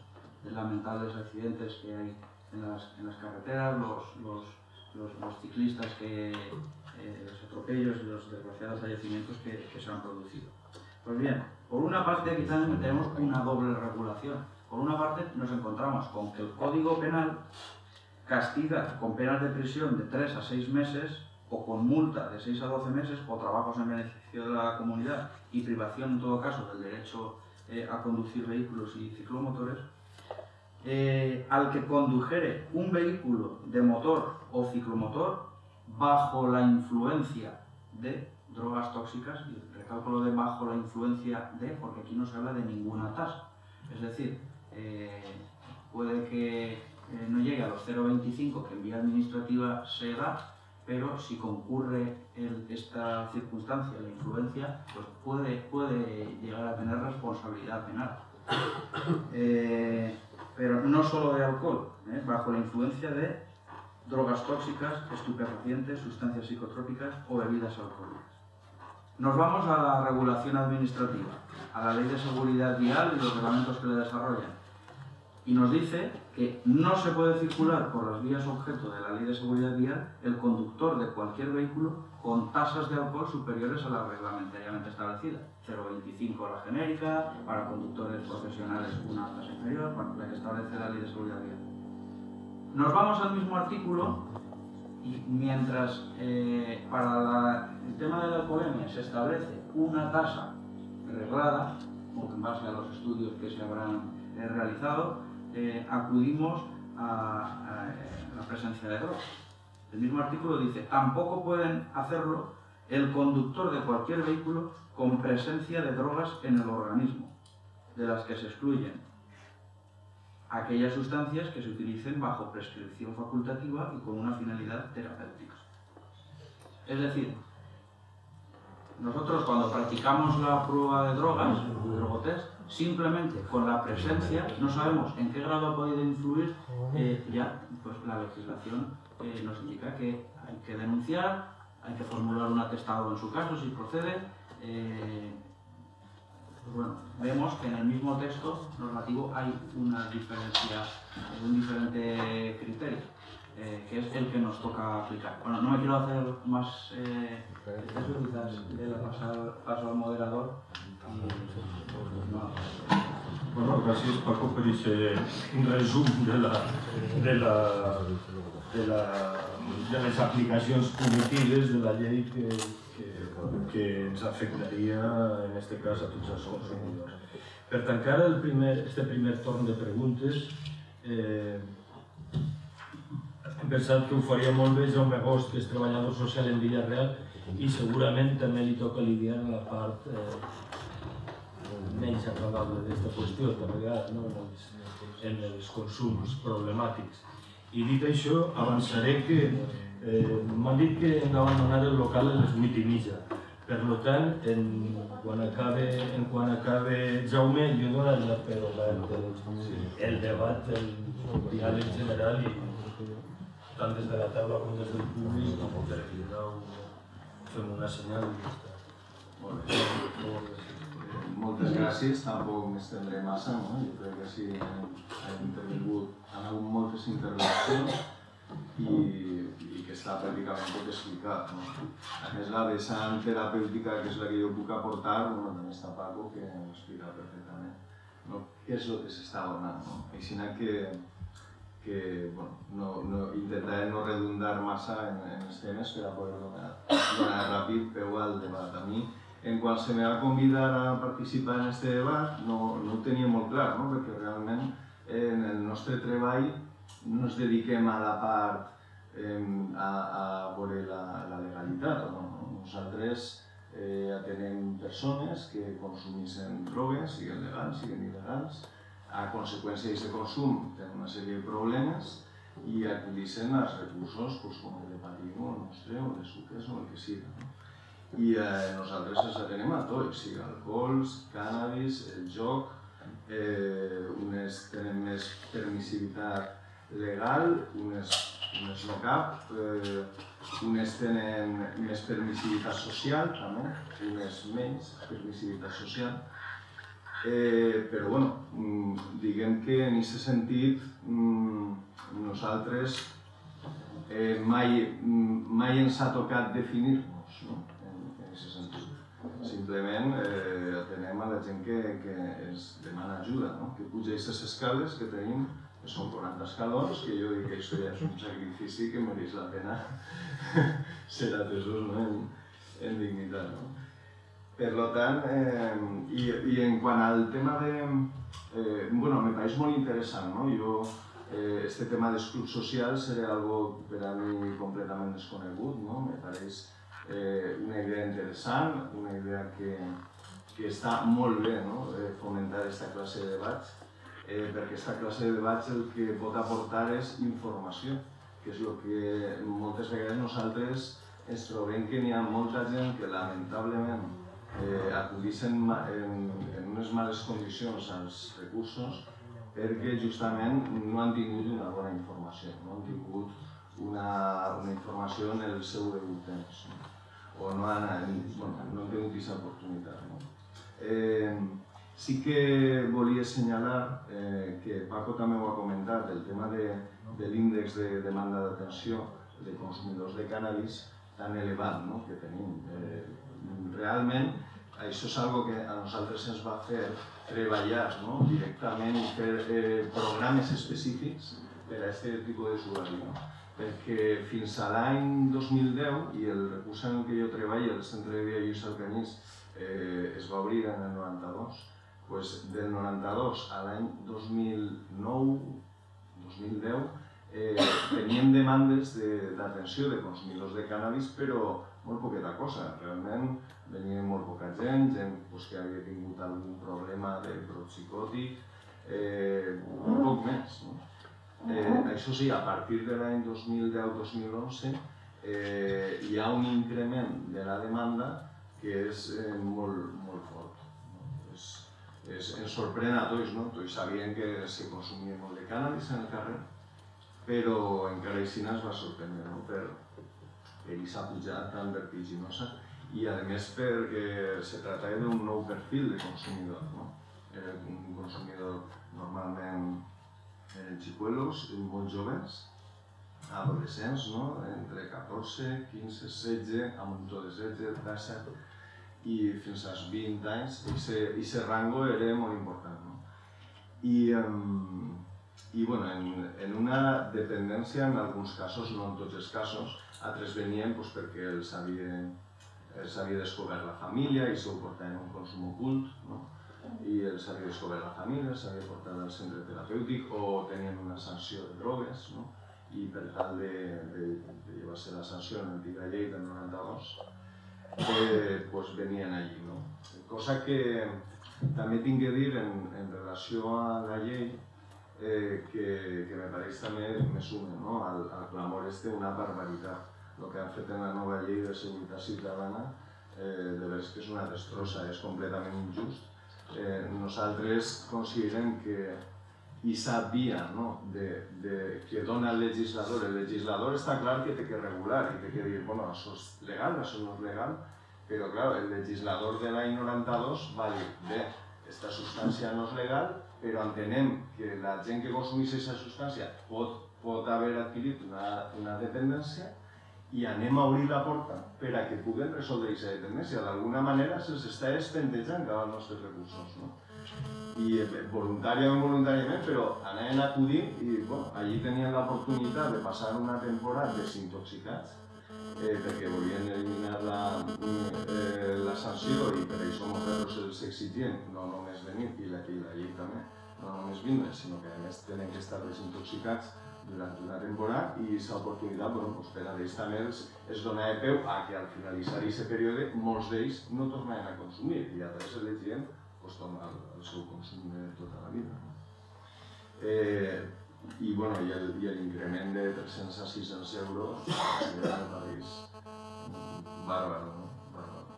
lamentables accidentes que hay en las, en las carreteras, los, los, los, los ciclistas que, eh, los atropellos y los desgraciados fallecimientos que, que se han producido. Pues bien, por una parte quizás tenemos una doble regulación. Por una parte nos encontramos con que el Código Penal castiga con penas de prisión de 3 a 6 meses o con multa de 6 a 12 meses o trabajos en beneficio de la comunidad y privación en todo caso del derecho eh, a conducir vehículos y ciclomotores, eh, al que condujere un vehículo de motor o ciclomotor bajo la influencia de drogas tóxicas, y recalco lo de bajo la influencia de, porque aquí no se habla de ninguna tasa. Es decir, eh, puede que eh, no llegue a los 0,25 que en vía administrativa se da, pero si concurre esta circunstancia, la influencia, pues puede, puede llegar a tener responsabilidad penal. pero no solo de alcohol, ¿eh? bajo la influencia de drogas tóxicas, estupefacientes, sustancias psicotrópicas o bebidas alcohólicas. Nos vamos a la regulación administrativa, a la ley de seguridad vial y los reglamentos que le desarrollan. Y nos dice que no se puede circular por las vías objeto de la ley de seguridad vial el conductor de cualquier vehículo con tasas de alcohol superiores a la reglamentariamente establecida. 0,25 la genérica, para conductores profesionales una tasa inferior, la que establece la ley de seguridad vial. Nos vamos al mismo artículo y mientras eh, para la- el tema de la alcoholemia se establece una tasa reglada, en base a los estudios que se habrán eh, realizado, eh, acudimos a, eh, la presencia de drogas. El mismo artículo dice, tampoco pueden hacerlo el conductor de cualquier vehículo con presencia de drogas en el organismo, de las que se excluyen aquellas sustancias que se utilicen bajo prescripción facultativa y con una finalidad terapéutica. Es decir, nosotros cuando practicamos la prueba de drogas, el drogotest, simplemente con la presencia, no sabemos en qué grado ha podido influir, eh, ya pues la legislación eh, nos indica que hay que denunciar, hay que formular un atestado en su caso si procede. eh, pues bueno, vemos que en el mismo texto normativo hay una diferencia, un diferente criterio, eh, que es el que nos toca aplicar. Bueno, no me quiero hacer más eh, le paso, paso al moderador. Bueno, gràcies Paco per aquest resum de, la, de, la, de, la, de les aplicacions punitives de la llei que, que, que ens afectaria, en aquest cas, a tots els consumidors. Per tancar el primer, este primer torn de preguntes, eh, hem pensat que ho faria molt bé Jaume Gost, que és treballador social en Villarreal, i segurament també li toca lidiar la part eh, menys agradable d'aquesta qüestió, de vegades, no? els, en els consums problemàtics. I dit això, avançaré que eh, m'han dit que hem d'abandonar el local a les 8 i mitja. Per tant, en, quan, acabe, en quan acabe Jaume, jo donaré per obert el, el debat, el diàleg general i tant des de la taula com des del públic, per cridar fem una senyal i ja està. Molt bé. Moltes gràcies, tampoc m'estendré massa, no? Jo crec que sí, hem intervingut, han hagut moltes intervencions i, i que està pràcticament tot explicat. No? A més, la vessant terapèutica, que és la que jo puc aportar, bueno, també està Paco, que ho explica perfectament. No? Què és el que s'està donant? No? Així que, que bueno, no, no, intentaré no redundar massa en, en els temes per a poder donar, donar ràpid peu al debat. A mi, en quan se me va convidar a participar en este debat, no, no ho tenia molt clar, no? perquè realment en el nostre treball no ens dediquem a la part eh, a, a veure la, la legalitat. No? Nosaltres eh, atenem persones que consumeixen drogues, siguin legals, siguin il·legals, a conseqüència d'aquest consum tenen una sèrie de problemes i acudixen als recursos pues, com el de Patimo, el nostre, o de suques o el que sigui. No? I eh, nosaltres els atenem a tots, sigui alcohols, cànnabis, el joc, eh, unes tenen més permissivitat legal, unes, unes no cap, eh, unes tenen més permissivitat social també, unes menys permissivitat social. Eh, però bueno, mm, diguem que en aquest sentit mm, nosaltres eh, mai, mm, mai ens ha tocat definir-nos no? en, en aquest sentit. Simplement eh, atenem a la gent que, que ens demana ajuda, no? que puja aquestes escales que tenim, que són 40 escalons, que jo dic que això ja és un sacrifici que mereix la pena ser atesos no? en, en dignitat. No? Per tant, eh, i, i en quant al tema de... Eh, bueno, me pareix molt interessant, no? Jo, eh, este tema dels clubs socials seria algo per a mi completament desconegut, no? Me pareix eh, una idea interessant, una idea que, que està molt bé, no? Eh, fomentar aquesta classe de debats. eh, perquè aquesta classe de debats el que pot aportar és informació, que és el que moltes vegades nosaltres ens trobem que n'hi ha molta gent que lamentablement eh, acudixen en, en unes males condicions als recursos perquè justament no han tingut una bona informació, no han tingut una, una informació en el seu degut temps o no han, bueno, no han tingut aquesta oportunitat. No? Eh, Sí que volia assenyalar eh, que Paco també ho ha comentat, el tema de, de l'índex de demanda d'atenció de consumidors de cànnabis tan elevat no? que tenim. Eh, realment, això és algo que a nosaltres ens va fer treballar no? directament i fer eh, programes específics per a aquest tipus d'usuari. No? Perquè fins a l'any 2010, i el recurs en que jo treballo, el Centre de Dia Lluís Alcanís, eh, es va obrir en el 92, pues del 92 a l'any 2009-2010 eh, teníem demandes d'atenció de, de consumidors de cannabis, però molt poqueta cosa. Realment venia molt poca gent, gent pues, que havia tingut algun problema de brot psicòtic, eh, un poc més. No? Eh, això sí, a partir de l'any 2010-2011 eh, hi ha un increment de la demanda que és eh, molt, molt fort. No? És, es, ens sorprèn a tots, no? Tots sabien que se consumia molt de cànnabis en el carrer, però encara així es va sorprendre no? per, per aquesta pujada tan vertiginosa i a més perquè se tractava d'un nou perfil de consumidor. No? Era un consumidor normalment eren xicuelos, molt joves, adolescents, no? entre 14, 15, 16, amb un de 16, 17, i fins als 20 anys, aquest rango era molt important. No? I, um, i bueno, en, en una dependència, en alguns casos, no en tots els casos, altres venien pues, perquè els havia, els havia descobert la família i s'ho portaven un consum ocult, no? I els havia descobert la família, s'havia portat al centre terapèutic o tenien una sanció de drogues, no? i per tal de, de, de llevar-se la sanció en l'antiga llei del 92, eh, pues venien allí. No? Cosa que també tinc que dir en, en relació a la llei, eh, que, que me pareix també me suma no? al, al clamor este una barbaritat. El que han fet en la nova llei de seguretat ciutadana eh, de veres que és una destrossa, és completament injust. Eh, nosaltres considerem que i sabia no? de, de, que dona el legislador. El legislador està clar que té que regular i té que dir, bueno, això és legal, això no és legal, però clar, el legislador de l'any 92 va dir, bé, aquesta substància no és legal, però entenem que la gent que consumeix aquesta substància pot, pot haver adquirit una, una dependència i anem a obrir la porta per a que puguen resoldre aquesta dependència. D'alguna manera se'ls està espentejant cada els nostres recursos. No? i eh, voluntària o involuntàriament, però anaven a acudir i bueno, allí tenien l'oportunitat de passar una temporada desintoxicats eh, perquè volien eliminar la, eh, la sanció i per això nosaltres els exigien no només venir, i la, i la llei també, no només vindre, sinó que a més tenen que estar desintoxicats durant una temporada i aquesta oportunitat bueno, pues, per a es, donava peu a que al finalitzar aquest període molts d'ells no tornaven a consumir i a través de gent pues, el, el seu consum de tota la vida. No? Eh, i, bueno, i l'increment de 300 a 600 euros país bàrbaro, no? Bàrbaro.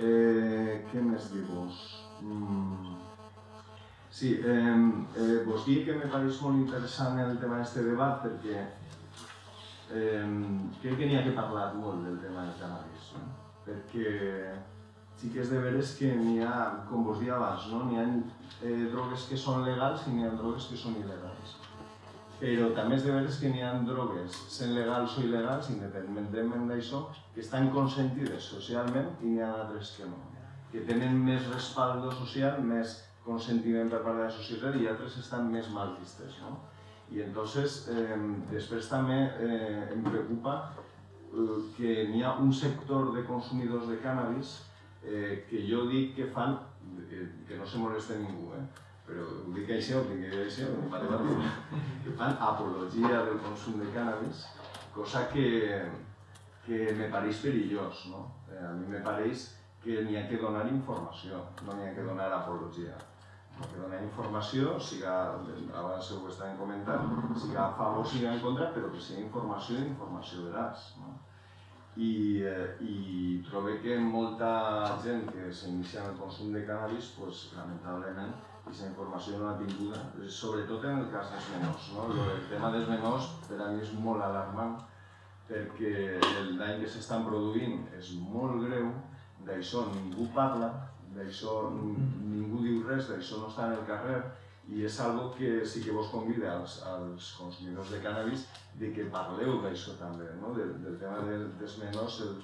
Eh, què més dir-vos? Mm. Sí, eh, eh, vos dic que me pareix molt interessant el tema d'aquest debat perquè eh, crec que n'hi ha que parlar molt del tema del cannabis, no? perquè sí que és de veres que n'hi ha, com vos dia abans, no? n'hi ha eh, drogues que són legals i n'hi ha drogues que són il·legals. Però també és de veres que n'hi ha drogues, sent legals o il·legals, independentment d'això, que estan consentides socialment i n'hi ha altres que no. Que tenen més respaldo social, més consentiment per part de la societat i altres estan més mal vistes. No? I entonces, eh, després també eh, em preocupa eh, que n'hi ha un sector de consumidors de cannabis eh, que jo dic que fan, que, que no se molesta ningú, eh? però ho dic això, ho dic això, que fan apologia del consum de cannabis, cosa que, que me pareix perillós, no? Eh, a mi me pareix que n'hi ha que donar informació, no n'hi ha que donar apologia que dona informació, siga, abans ho estàvem comentant, siga a favor, siga en contra, però que sigui informació i informació veraç. No? I, eh, i trobo que molta gent que s'inicia en el consum de cannabis, pues, lamentablement, aquesta informació no l'ha tinguda, sobretot en el cas dels menors. No? El tema dels menors per a mi és molt alarmant perquè el dany que s'estan produint és molt greu, d'això ningú parla, d'això ningú diu res, d'això no està en el carrer i és algo que sí que vos convida als, als consumidors de cannabis de que parleu d'això també, no? del, del tema de, dels menors, el,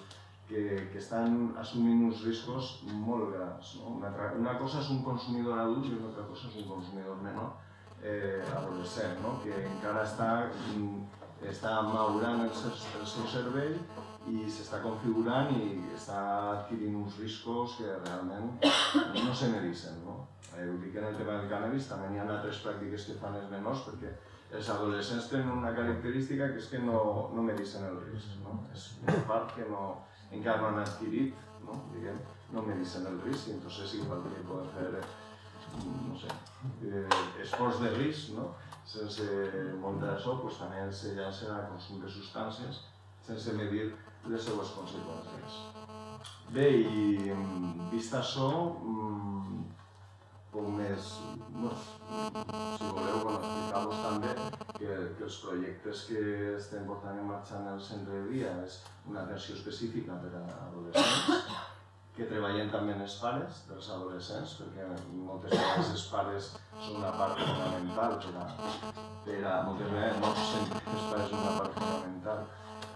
que, que estan assumint uns riscos molt grans. No? Una, altra, una cosa és un consumidor adult i una altra cosa és un consumidor menor eh, adolescent, no? que encara està, està madurant el, el seu cervell i s'està configurant i està adquirint uns riscos que realment no se mereixen. No? Eh, en el tema del cannabis, també hi ha altres pràctiques que fan els menors perquè els adolescents tenen una característica que és que no, no mereixen el risc. No? És una part que no, encara no han no? Diguem, no mereixen el risc i entonces igual que poden fer no sé, eh, esforç de risc, no? sense muntar això, pues, també se llancen a consum de substàncies sense medir les seues conseqüències. Bé, i vist això, mmm, poc més, no, si voleu, bueno, explicar-vos també que, que els projectes que estem portant en marxa en el centre de dia és una atenció específica per a adolescents, que treballem també en els pares dels adolescents, perquè moltes vegades els pares són una part fonamental per a, per a moltes vegades, sempre els pares són una part fonamental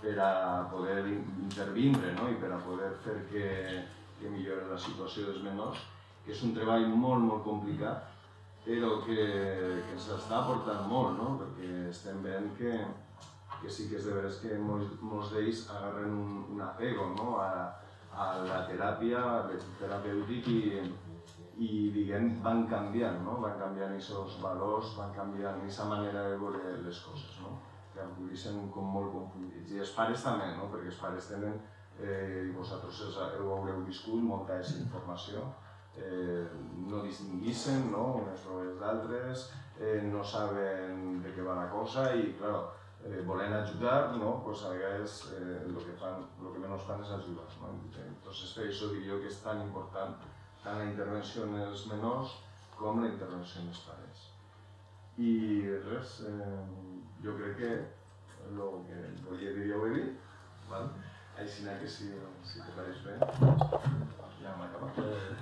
per a poder intervindre no? i per a poder fer que, que millori la situació dels menors, que és un treball molt, molt complicat, però que, que ens està aportant molt, no? perquè estem veient que, que sí que és de veres que molts, molts d'ells agarren un, un apego no? a, a la teràpia, terapèutic i, i diguem, van canviant, no? van canviant aquests valors, van canviant aquesta manera de veure les coses. No? Que acudixen com molt confundits. I els pares també, no? perquè els pares tenen, eh, i vosaltres els, ho haureu viscut, molta informació, eh, no distinguixen no? unes proves d'altres, eh, no saben de què va la cosa i, clar, eh, volen ajudar, no? pues a vegades eh, el que fan, el que menys fan és ajudar. No? Entonces, per això jo que és tan important tant la intervenció en els menors com la intervenció en els pares. I res, eh, jo crec que el que volia dir ja ho he dit, val? així que si, si te pareix bé, ja hem acabat. Eh,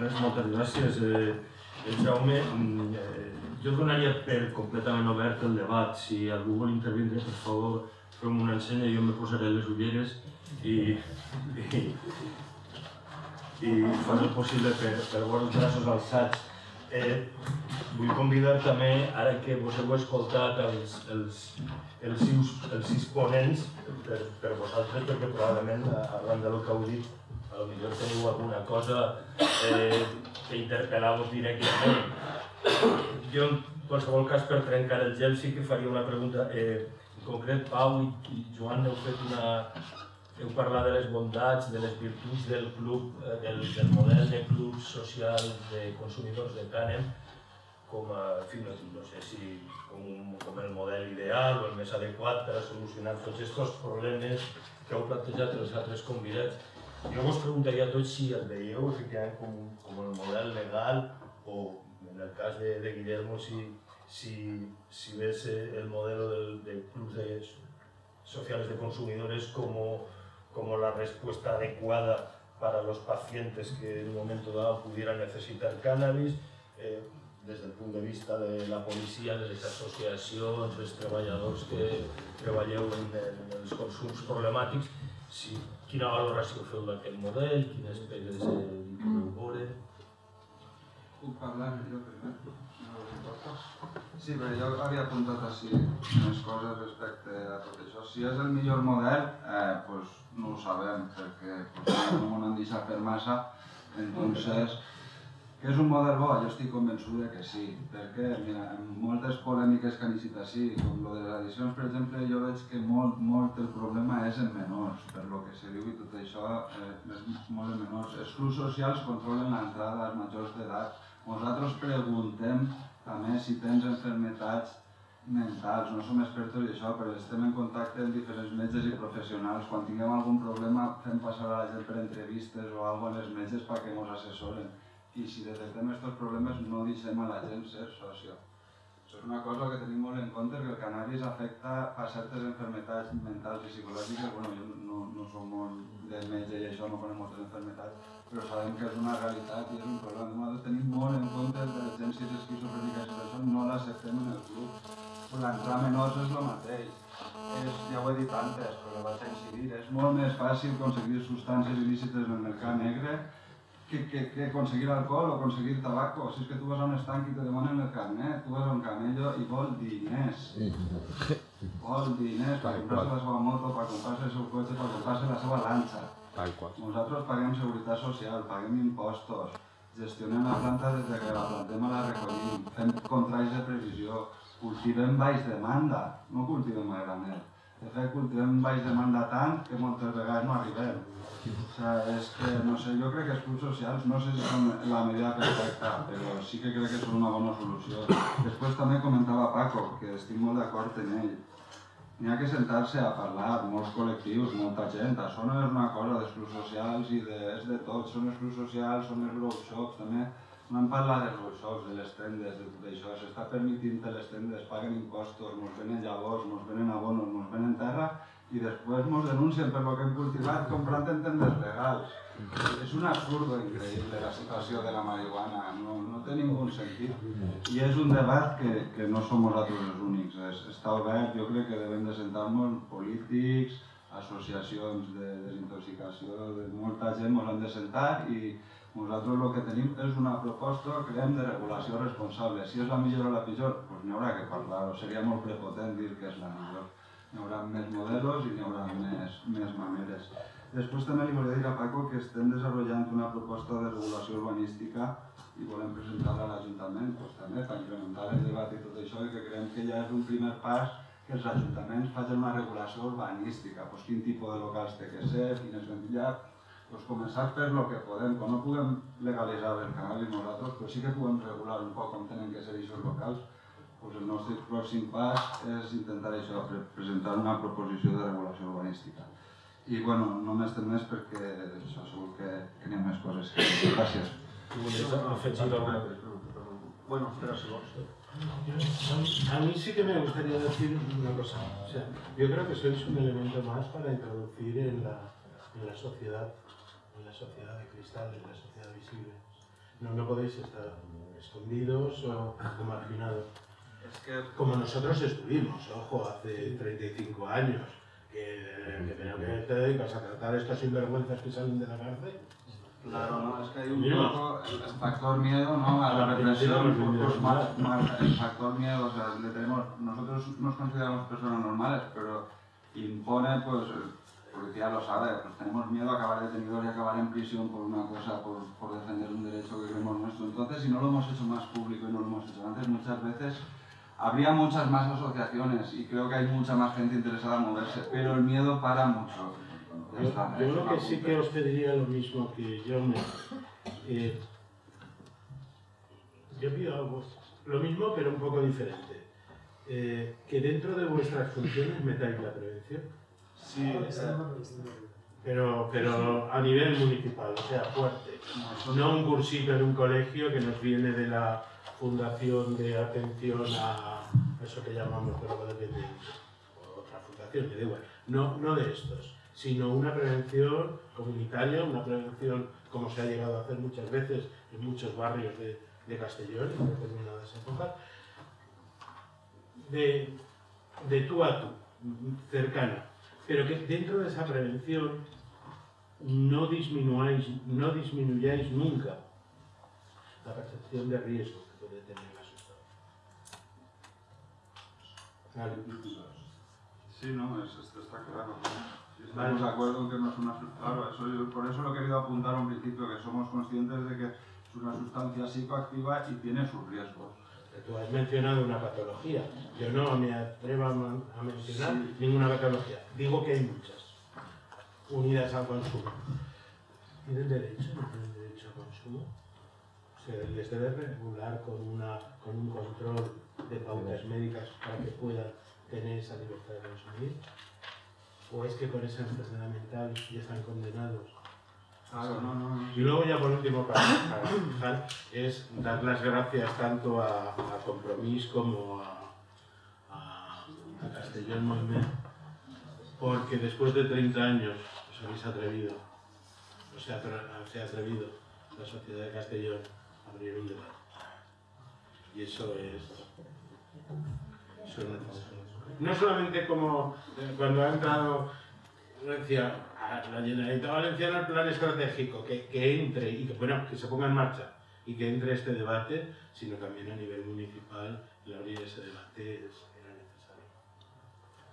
res, moltes gràcies. Eh, Jaume, mm, eh, jo donaria per completament obert el debat. Si algú vol intervindre, per favor, fem una ensenya, jo me posaré les ulleres i, i, i faré el possible per, per veure els braços alçats Eh, vull convidar també, ara que vos heu escoltat els, els, els, sis, els sis ponents, per, per vosaltres, perquè probablement, arran del que heu dit, potser teniu alguna cosa eh, que interpel·lar-vos directament. Jo, en qualsevol cas, per trencar el gel, sí que faria una pregunta. Eh, en concret, Pau i, i Joan heu fet una, heu parlat de les bondats, de les virtuts del club, eh, del, del model de club social de consumidors de cànem, com a, en fi, no, no sé si com, com el model ideal o el més adequat per a solucionar tots aquests problemes que heu plantejat els altres convidats. Jo vos preguntaria a tots si el veieu efectivament com, com el model legal o, en el cas de, de Guillermo, si, si, si ves el modelo del, del club de sociales de consumidores como como la respuesta adecuada para los pacientes que en un momento dado pudieran necesitar cannabis, eh, des del punt de vista de la policia, de les associacions, dels treballadors que treballeu en, en els consums problemàtics, si, quina valoració feu d'aquest model, quines pegues eh, veure... Puc parlar jo primer? No importa? Sí, però jo havia apuntat així unes coses respecte a tot això. Si és el millor model, eh, pues, no ho sabem, perquè potser no m'ho han deixat fer massa. Entonces, que és un model bo? Jo estic convençut que sí, perquè mira, en moltes polèmiques que han eixit així, com lo de les edicions, per exemple, jo veig que molt, molt el problema és en menors, per lo que se diu i tot això, eh, és molt en menors. Els clubs socials controlen l'entrada dels majors d'edat Nosaltres preguntem també si tens enfermetats mentals, no som expertos en això, però estem en contacte amb diferents metges i professionals. Quan tinguem algun problema fem passar a la gent per entrevistes o alguna als metges perquè ens assessoren. I si detectem aquests problemes no deixem a la gent ser socio. Això és una cosa que tenim molt en compte, que el cannabis afecta a certes enfermetats mentals i psicològiques. Bueno, jo no, no soc molt de metge i això, no conec moltes enfermetats, però sabem que és una realitat i és un problema. Nosaltres tenim molt en compte les urgències esquizofrèniques i això no l'acceptem en el club. L'entrar menors és el mateix. És, ja ho he dit antes, però vaig incidir, és molt més fàcil aconseguir substàncies il·lícites en el mercat negre que, que, que aconseguir alcohol o aconseguir tabaco. Si és que tu vas a un estanc i te demanen el carnet, tu vas a un camello i vol diners. Vol diners per comprar-se la seva moto, per comprar-se el seu cotxe, per comprar-se la seva lanxa. Tal qual. Nosaltres paguem seguretat social, paguem impostos, gestionem la planta des de que la plantem a la recollim, fem contrais de previsió, cultivem baix demanda, no cultivem a granel. De fet, cultivem baix demanda tant que moltes vegades no arribem. O sigui, és que, no sé, jo crec que els clubs socials no sé si són la medida perfecta, però sí que crec que són una bona solució. Després també comentava Paco, que estic molt d'acord en ell. N'hi ha que sentar-se a parlar, molts col·lectius, molta gent. Això no és una cosa dels clubs socials i de, és de tot. Són els clubs socials, són els workshops, també no hem parlat dels workshops, de les tendes, de tot això. S'està permitint que les tendes paguen impostos, ens venen llavors, ens venen abonos, ens venen terra i després ens denuncien per lo que hem cultivat comprant en tendes legals. És un absurdo increïble la situació de la marihuana, no, no té ningú sentit. I és un debat que, que no som nosaltres els únics, és, està obert, jo crec que devem de sentar-nos polítics, associacions de desintoxicació, de molta gent ens han de sentar i nosaltres el que tenim és una proposta, creiem, de regulació responsable. Si és la millor o la pitjor, doncs n'hi haurà que parlar, o seria molt prepotent dir que és la millor. N'hi haurà més modelos i n'hi haurà més, més maneres. Després també li volia dir a Paco que estem desenvolupant una proposta de regulació urbanística i volem presentar-la a l'Ajuntament doncs, també per incrementar el debat i tot això i que creiem que ja és un primer pas que els ajuntaments facin una regulació urbanística, doncs quin tipus de locals té que ser, quin és ventilat, doncs començar per lo que podem, quan no puguem legalitzar el cannabis nosaltres, però sí que puguem regular un poc com tenen que ser aquests locals, doncs el nostre pròxim pas és intentar això, presentar una proposició de regulació urbanística. I bueno, no m'estem més perquè això segur que, que n'hi ha més coses. Gràcies. afegir alguna Bueno, espera si vols. A mí sí que me gustaría decir una cosa. O sea, yo creo que sois un elemento más para introducir en la, en la sociedad, en la sociedad de cristal, en la sociedad visible. No, no podéis estar escondidos o marginados. Es que Como nosotros estuvimos, ojo, hace 35 años, que, que, pero que te dedicas a tratar estos sinvergüenzas que salen de la cárcel. Claro, no, es que hay un poco el, factor miedo, ¿no? A la represión, más, más el factor miedo, o sea, le tenemos, nosotros nos consideramos personas normales, pero impone, pues, el policía lo sabe, pues tenemos miedo a acabar detenidos y acabar en prisión por una cosa, por, por defender un derecho que creemos nuestro. Entonces, si no lo hemos hecho más público y no lo hemos hecho antes, muchas veces habría muchas más asociaciones y creo que hay mucha más gente interesada en moverse, pero el miedo para mucho. Yo, está, yo una que sí que os pediría lo mismo que yo me... eh, yo pido algo, lo mismo pero un poco diferente. Eh, que dentro de vuestras funciones metáis la prevención, Sí, eh, pero, pero a nivel municipal, o sea, fuerte. No un cursito en un colegio que nos viene de la Fundación de Atención a eso que llamamos drogodependencia, o otra fundación, me da igual. No, no de estos, sino una prevención comunitaria, una prevención como se ha llegado a hacer muchas veces en muchos barrios de, Castellón en determinadas épocas, de, de tú a tú, cercana, pero que dentro de esa prevención no disminuyáis, no disminuyáis nunca la percepción de riesgo que puede tener la sustancia. Vale. Sí, no, es- esto está claro. Estamos de acuerdo en que no es una sustancia. Claro, eso yo- por eso lo he querido apuntar a un principio, que somos conscientes de que es una sustancia psicoactiva y tiene sus riesgos. Tú has mencionado una patología. Yo no me atrevo a, mencionar Sí. ninguna patología. Digo que hay muchas unidas al consumo. ¿Tienen derecho? ¿No tienen derecho al consumo? Se les debe regular con, una, con un control de pautas médicas para que puedan tener esa libertad de consumir. ¿O es que con esa enfermedad mental ya están condenados? Claro, no, no, no. Y luego ya por último, para, para fijar, es dar las gracias tanto a, a Compromís como a, a, a Castellón Moviment, porque después de 30 años os habéis atrevido, o sea, se ha atrevido la sociedad de Castellón a abrir un debate. Y eso es, eso es necesario. No solamente como cuando ha entrado, decía, a la Generalitat Valenciana el plan estratégico, que, que entre y que, bueno, que se ponga en marcha y que entre este debate, sino también a nivel municipal, el abrir ese debate es, era necesario.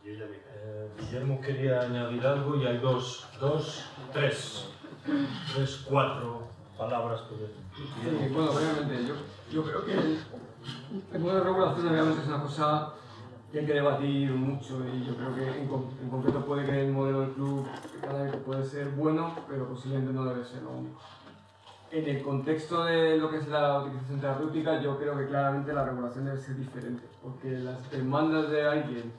Yo ya me. Eh, Guillermo quería añadir algo y hay dos, dos, tres, tres, cuatro palabras que Sí, bueno, obviamente, yo, yo creo que el, el modelo de regulación obviamente es una cosa que hay que debatir mucho y yo creo que en, en concreto puede que el modelo del club cada vez puede ser bueno, pero posiblemente no debe ser lo único. En el contexto de lo que es la utilización terapéutica, yo creo que claramente la regulación debe ser diferente, porque las demandas de alguien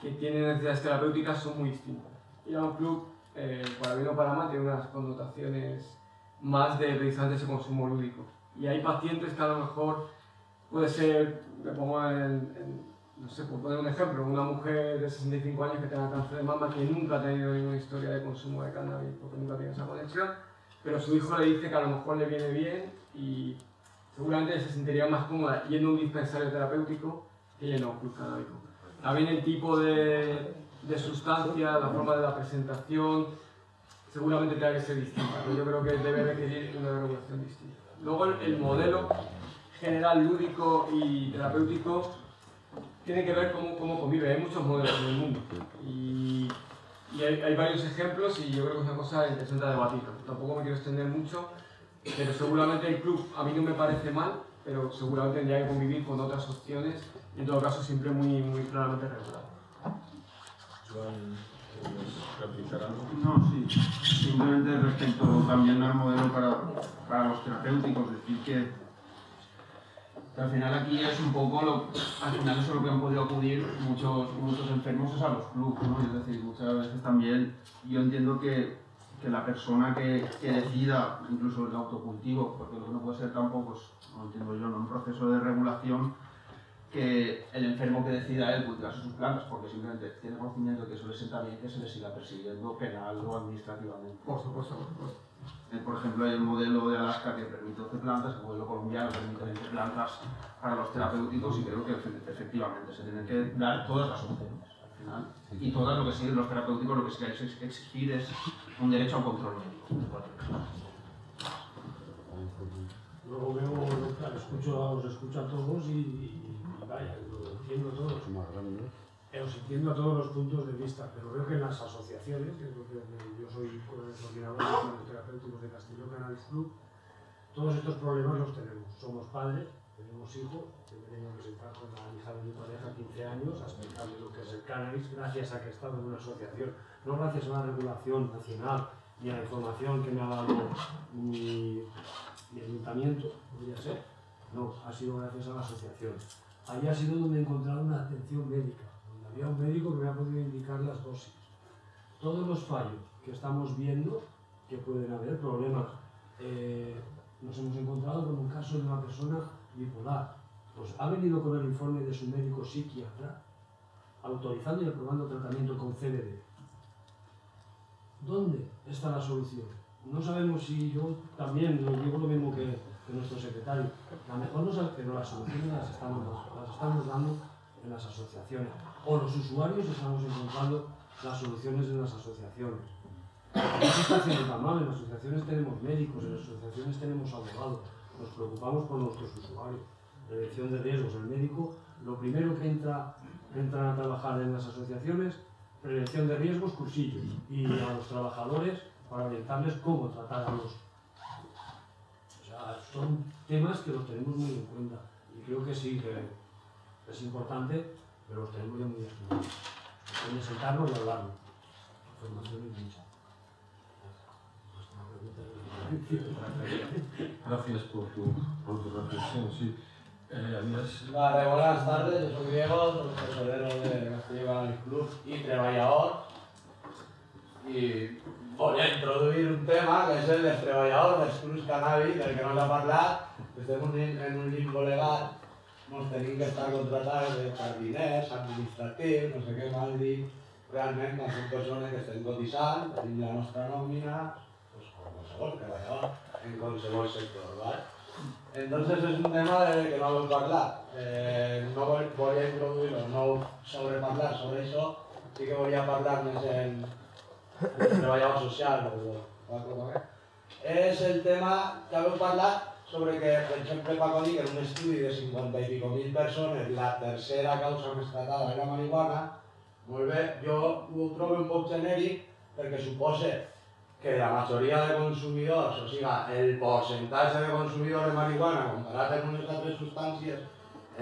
que tiene necesidades terapéuticas son muy distintas. Ir a un club, eh, para bien o para mal, tiene unas connotaciones más de precisamente ese consumo lúdico. Y hay pacientes que a lo mejor puede ser, me pongo en, no sé, por poner un ejemplo, una mujer de 65 años que tenga cáncer de mama que nunca ha tenido ninguna historia de consumo de cannabis porque nunca tiene esa conexión, pero su hijo le dice que a lo mejor le viene bien y seguramente se sentiría más cómoda yendo a un dispensario terapéutico que yendo a un club canábico. También el tipo de, de sustancia, la forma de la presentación, seguramente tenga que ser distinta, pero yo creo que debe requerir una regulación distinta. Luego el modelo general lúdico y terapéutico tiene que ver cómo, cómo convive. Hay muchos modelos en el mundo y, y hay, hay varios ejemplos y yo creo que es una cosa interesante a debatir. Tampoco me quiero extender mucho, pero seguramente el club a mí no me parece mal, pero seguramente tendría que convivir con otras opciones y en todo caso siempre muy, muy claramente regulado. No, sí. Simplemente respecto también al modelo para, para los terapéuticos, decir que, que al final aquí es un poco lo, al final eso es lo que han podido acudir muchos, muchos enfermos es a los clubs, ¿no? Es decir, muchas veces también yo entiendo que, que la persona que, que decida, incluso el autocultivo, porque lo que no puede ser tampoco, es, no entiendo yo, ¿no? un proceso de regulación que el enfermo que decida él cultivarse sus plantas porque simplemente tiene conocimiento de que eso le sienta bien que se le siga persiguiendo penal o administrativamente. Por supuesto, por supuesto. Eh, Por ejemplo, hay el modelo de Alaska que permite 12 plantas, el modelo colombiano permite 20 plantas para los terapéuticos y creo que efe- efectivamente se tienen que dar todas las opciones al final. Y todas lo que siguen los terapéuticos lo que que ex- exigir es un derecho al control médico. Luego veo, escucho, os escucho a todos y, y vaya, lo entiendo a todos. Eh, Os entiendo a todos los puntos de vista, pero veo que en las asociaciones, que yo soy coordinador de los terapéuticos de Castillo Canal Club, todos estos problemas los tenemos. Somos padres, tenemos hijos, tengo que sentar con la hija de mi pareja 15 años a explicarle lo que es el cannabis gracias a que he estado en una asociación, no gracias a una regulación nacional ni a la información que me ha dado mi, mi ayuntamiento, podría ser. No, ha sido gracias a la asociación. Ahí ha sido donde he encontrado una atención médica, había un médico que me ha podido indicar las dosis. Todos los fallos que estamos viendo, que pueden haber problemas, eh, nos hemos encontrado con un caso de una persona bipolar. Pues ha venido con el informe de su médico psiquiatra, autorizando y aprobando tratamiento con CBD. ¿Dónde está la solución? No sabemos si yo también lo digo lo mismo que, nuestro secretario. A mejor no sabe, pero las soluciones las las estamos dando en las asociaciones. O los usuarios estamos encontrando las soluciones en las asociaciones. No se está haciendo tan mal, en las asociaciones tenemos médicos, en las asociaciones tenemos abogados, nos preocupamos por nuestros usuarios. Prevención de riesgos, el médico, lo primero que entra, entra a trabajar en las asociaciones, prevención de riesgos, cursillos, y a los trabajadores para orientarles cómo tratar a los... O sea, son temas que los tenemos muy en cuenta, y creo que sí, que es importante, pero los tenemos ya muy estudiados. Sentarnos y hablarlo. Formación es mucha. Gracias por tu, por tu reflexión, sí. Eh, habías... Vale, buenas tardes, yo soy Diego, soy tesorero de Castillo Cannabis Club y treballador. I voy a introduir un tema que és el dels treballadors dels clubs cannabis, del que no s'ha parlat. Estem en un- en un limbo legal, ens tenim que estar contratats de jardiners, administratius, no sé què mal dir. Realment no som que estem cotitzant, tenim la nostra nòmina, pues, com qualsevol treballador, en qualsevol sector, ¿vale? Entonces es un tema del que no voy a hablar. Eh, no voy, voy a introduirlo, no sobre hablar sobre eso, sí que voy a hablar más en, el treballador social o, o así. És el tema que vau parlar sobre que, per exemple, Paco dir que en un estudi de 50 i pico mil persones la tercera causa més tratada era marihuana, molt bé, jo ho trobo un poc genèric perquè suposa que la majoria de consumidors, o sigui, el percentatge de consumidors de marihuana comparat amb unes altres substàncies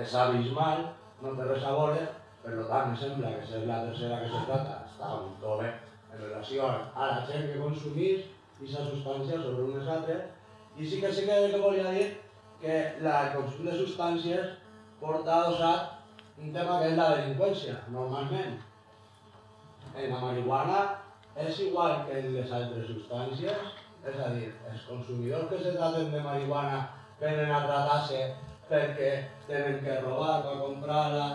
és abismal, no té res a veure, per tant, em sembla que és la tercera que se trata, està molt bé en relació a la gent que consumís aquesta substància sobre unes altres, i sí que sí que, que volia dir que la, consum de substàncies porta adossat un tema que és la delinqüència, normalment. En la marihuana és igual que en les altres substàncies, és a dir, els consumidors que se traten de marihuana venen a tratar-se perquè tenen que robar per comprar-la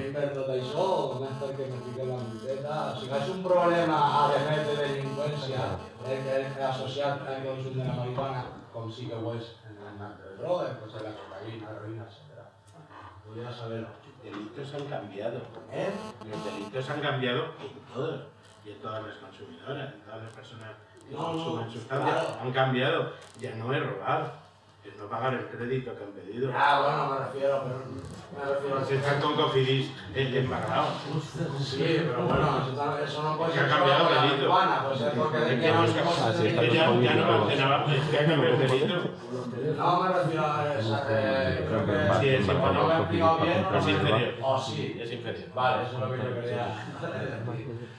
i per tot això, més perquè me fiquen la multeta. O sigui, és un problema, a més de delinqüència, el que és associat al consum de la marihuana, que ho és en altres drogues, pues en la cocaïna, heroïna, etc. Volia saber-ho. Delitos han cambiado. ¿Eh? Los delitos han cambiado en todos. Y en todas las consumidoras, en todas las personas que no, consumen sustancias. claro. Han cambiado. Ya no es robar, es no pagar el crédito que han pedido. Ah, bueno, me refiero, pero me refiero a Si están con Cofidis eh, embargados. Sí, pero bueno, eso, no puede Que ha ser solo cambiado el delito. puede ser porque Es de que que no es que ya, ya no almacenaba, es que ha cambiado el delito. No me refiero a esa, eh, creo que Sí, es o no me he explicado bien, Es inferior. o sí. Es inferior. Vale, eso es lo que yo quería.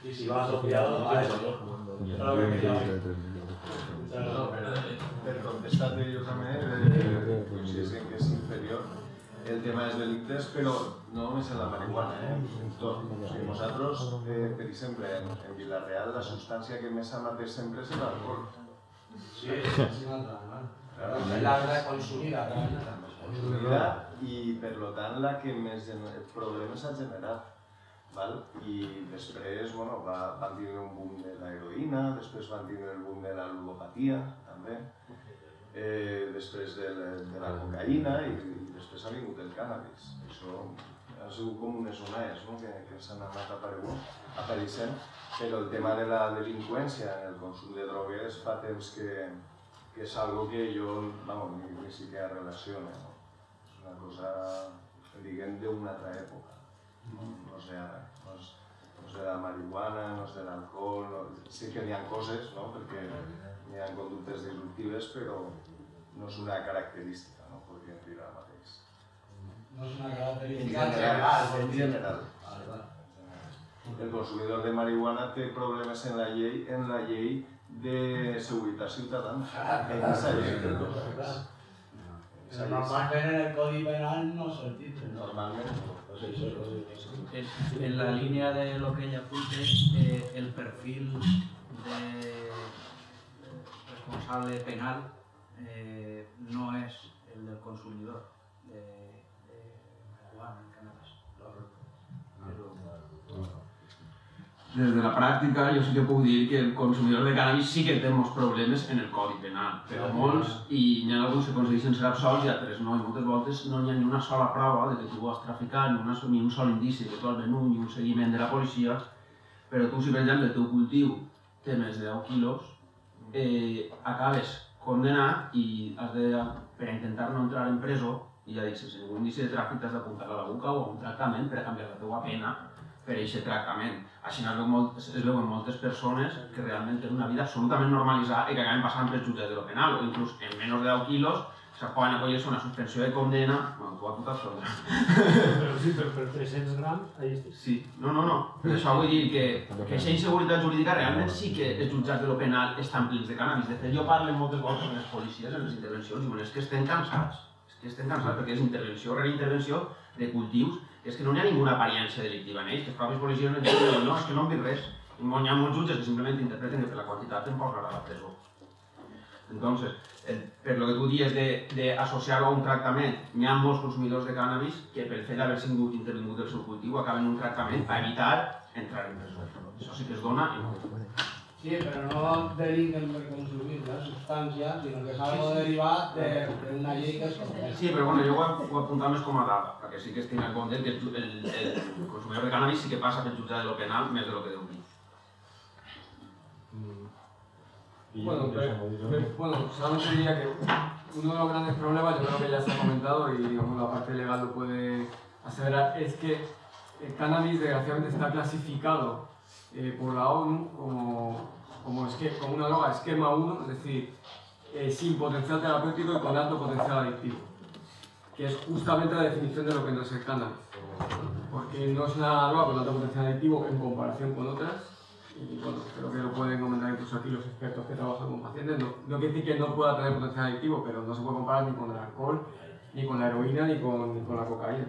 Y si va asociado, vale. Eso es lo que quería decir. No, per, per contestar-te jo també, eh, coincideix en que és inferior el tema dels delictes, però no només en la marihuana, eh? en tot. O sigui, nosaltres, eh, per exemple, en, en Vilareal, la substància que més s'ha mateix sempre és l'alcohol. Sí, sí, una altra, ¿no? Pero la verdad consumida, consumida i per lo tant la que més problemes ha generat. Val? I després bueno, va, van tindre un boom de l'heroïna, després van tindre el boom de la ludopatia també, eh, després de, la, de la cocaïna i, i després ha vingut el cànnabis. Això ha sigut com unes onades no? que, que s'han anat aparegunt, apareixent, però el tema de la delinqüència en el consum de drogues fa temps que, que és algo que jo vamos, ni, ni siquiera relaciono. No? És una cosa, diguem, d'una altra època. No, no és no és, no és de la marihuana, no és de l'alcohol, no, sí que n'hi ha coses, no? perquè n'hi ha conductes disruptives, però no és una característica, no podríem dir ara mateix. No es una característica general. en general. Vale, vale. El consumidor de marihuana té problemes en la llei, en la llei de seguretat ciutadana. En esa llei. En. Normalment el Codi Penal no se titre. Normalment. Pues en la línea de lo que ella apunte, eh, el perfil de responsable penal eh, no es el del consumidor Des de la pràctica jo sí que puc dir que el consumidor de cannabis sí que té molts problemes en el codi penal, però molts, i n'hi ha alguns que aconsegueixen ser absolts i altres no, i moltes voltes no hi ha ni una sola prova de que tu ho has traficat, ni, una, ni un sol indici de que tu has venut, ni un seguiment de la policia, però tu si per exemple el teu cultiu té més de 10 quilos, eh, acabes condenat i has de, per intentar no entrar en presó, i ja dic, sense ningú indici de tràfic t'has d'apuntar a la boca o a un tractament per a canviar la teva pena per aquest tractament. Així es, veu molt, es veuen moltes persones que realment tenen una vida absolutament normalitzada i que acaben passant pel jutjat de lo penal, o inclús en menys de 10 quilos se poden acollir-se una suspensió de condena, bueno, tu a tu t'has sordat. Però sí, però per 300 grams, ahí estic. Sí, no, no, no. Per això vull dir que, que aquesta inseguretat jurídica realment sí que els jutjats de lo penal estan plens de cànnabis. De fet, jo parlo moltes vegades amb els policies en les intervencions i diuen és que estem cansats. És que estem cansats perquè és intervenció rere intervenció de cultius és que no hi ha ninguna apariència delictiva en ells, que els propis policies no diuen no, és que no hem vist res. Hi ha molts jutges que simplement interpreten que per la quantitat em posarà a la presó. Entonces, el, per lo que tu dies d'associar-ho a un tractament, hi ha molts consumidors de cànnabis que pel fet d'haver sigut intervingut el seu cultiu acaben un tractament per evitar entrar en presó. Això sí que es dona no. Sí, però no delinquen per consumir la substància, sinó que és algo derivat d'una llei que és. Sí, però bueno, jo ho, ho he apuntat més com a dada, perquè sí que es tingui en compte que el, el, el consumidor de cànnabis sí que passa pel jutjat de lo penal més de lo que deu dir. Bueno, bueno, solamente diría que uno de los grandes problemas, yo creo que ya se ha comentado y digamos, la parte legal lo puede aseverar, es que el cannabis desgraciadamente está clasificado eh, por la ONU como, como, como una droga esquema 1, es decir, eh, sin potencial terapéutico y con alto potencial adictivo, que es justamente la definición de lo que no es porque no es una droga con alto potencial adictivo en comparación con otras, y bueno, creo que lo pueden comentar incluso aquí los expertos que trabajan con pacientes, no, no quiere decir que no pueda tener potencial adictivo, pero no se puede comparar ni con el alcohol, ni con la heroína, ni con, ni con la cocaína.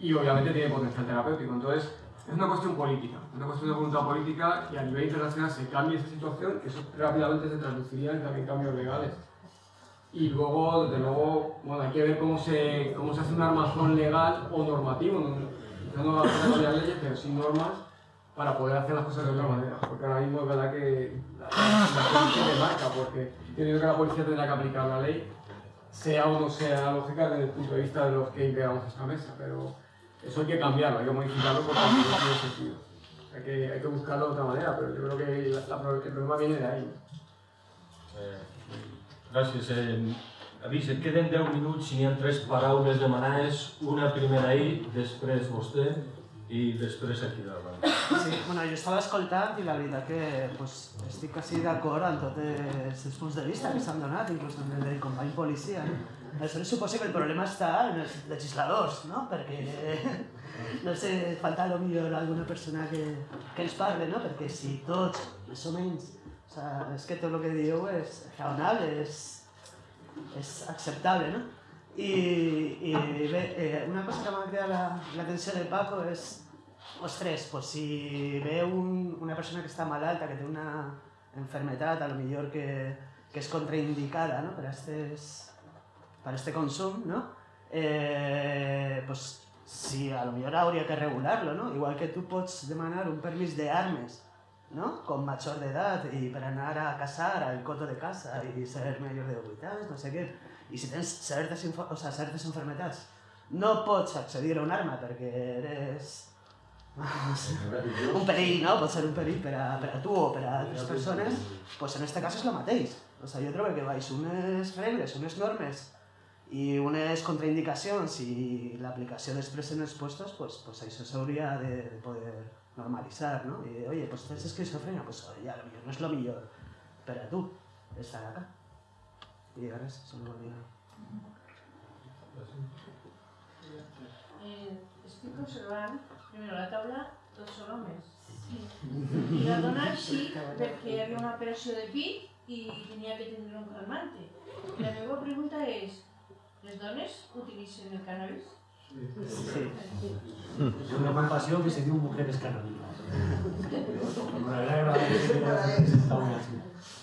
Y obviamente tiene potencial terapéutico, entonces es una cuestión política, una cuestión de voluntad política y a nivel internacional se cambia esa situación, que eso rápidamente se traduciría en también cambios legales. Y luego, desde luego, bueno, hay que ver cómo se, cómo se hace un armazón legal o normativo, no, no cambiar leyes, pero sí normas para poder hacer las cosas de otra manera. Porque ahora mismo es verdad que la, policía te marca, porque teniendo que la policía tendrá que aplicar la ley, sea o no sea lógica desde el punto de vista de los que integramos esta mesa, pero eso hay que cambiarlo, hay que modificarlo porque no tiene sentido. Hay que, hay que buscarlo de otra manera, pero yo creo que la, la, el problema viene de ahí. Eh, gràcies. Eh, avís, et queden 10 minuts si n'hi ha tres paraules demanades, una primera ahir, després vostè i després aquí davant. Sí, bueno, jo estava escoltant i la veritat que pues, estic quasi d'acord amb tots els punts de vista que s'han donat, inclús amb el del company policia. No? Aleshores suposo que el problema està en els legisladors, no? perquè no sé, falta a millor alguna persona que, que ens parle, no? perquè si tots, més o menys, o sea, és que tot el que dieu és raonable, és, és acceptable, no? I, i bé, eh, una cosa que m'ha cridat l'atenció la, del Paco és, ostres, pues si ve un, una persona que està malalta, que té una enfermetat, a lo millor que, que és contraindicada no? per, estes, per este consum, no? Eh, pues si a lo millor hauria que regular-lo, no? Igual que tu pots demanar un permís de armes, ¿no? Con mayor de edad y para anar a casar al coto de casa y ser mayor de 8 anys, no sé què i si tens certes, o sea, certes enfermetats no pots accedir a un arma perquè eres un perill, no? Pot ser un perill per a, per a tu o per a altres persones, pues en este cas és el mateix. O sea, jo trobo que baix unes regles, unes normes i unes contraindicacions i l'aplicació després en els puestos, pues, pues això s'hauria de, de poder normalitzar, ¿no? I, oye, pues tens esquizofrenia, pues oye, a lo millor no és lo millor per a tu estar acá. I res, solo volia... Eh, estic observant, primero la taula, tots són homes. Sí. I la dona així una operació de pit i tenia que tenir un calmante. La meva pregunta és, les dones utilitzen el cannabis? Sí. Una compasión que se dio mujeres así.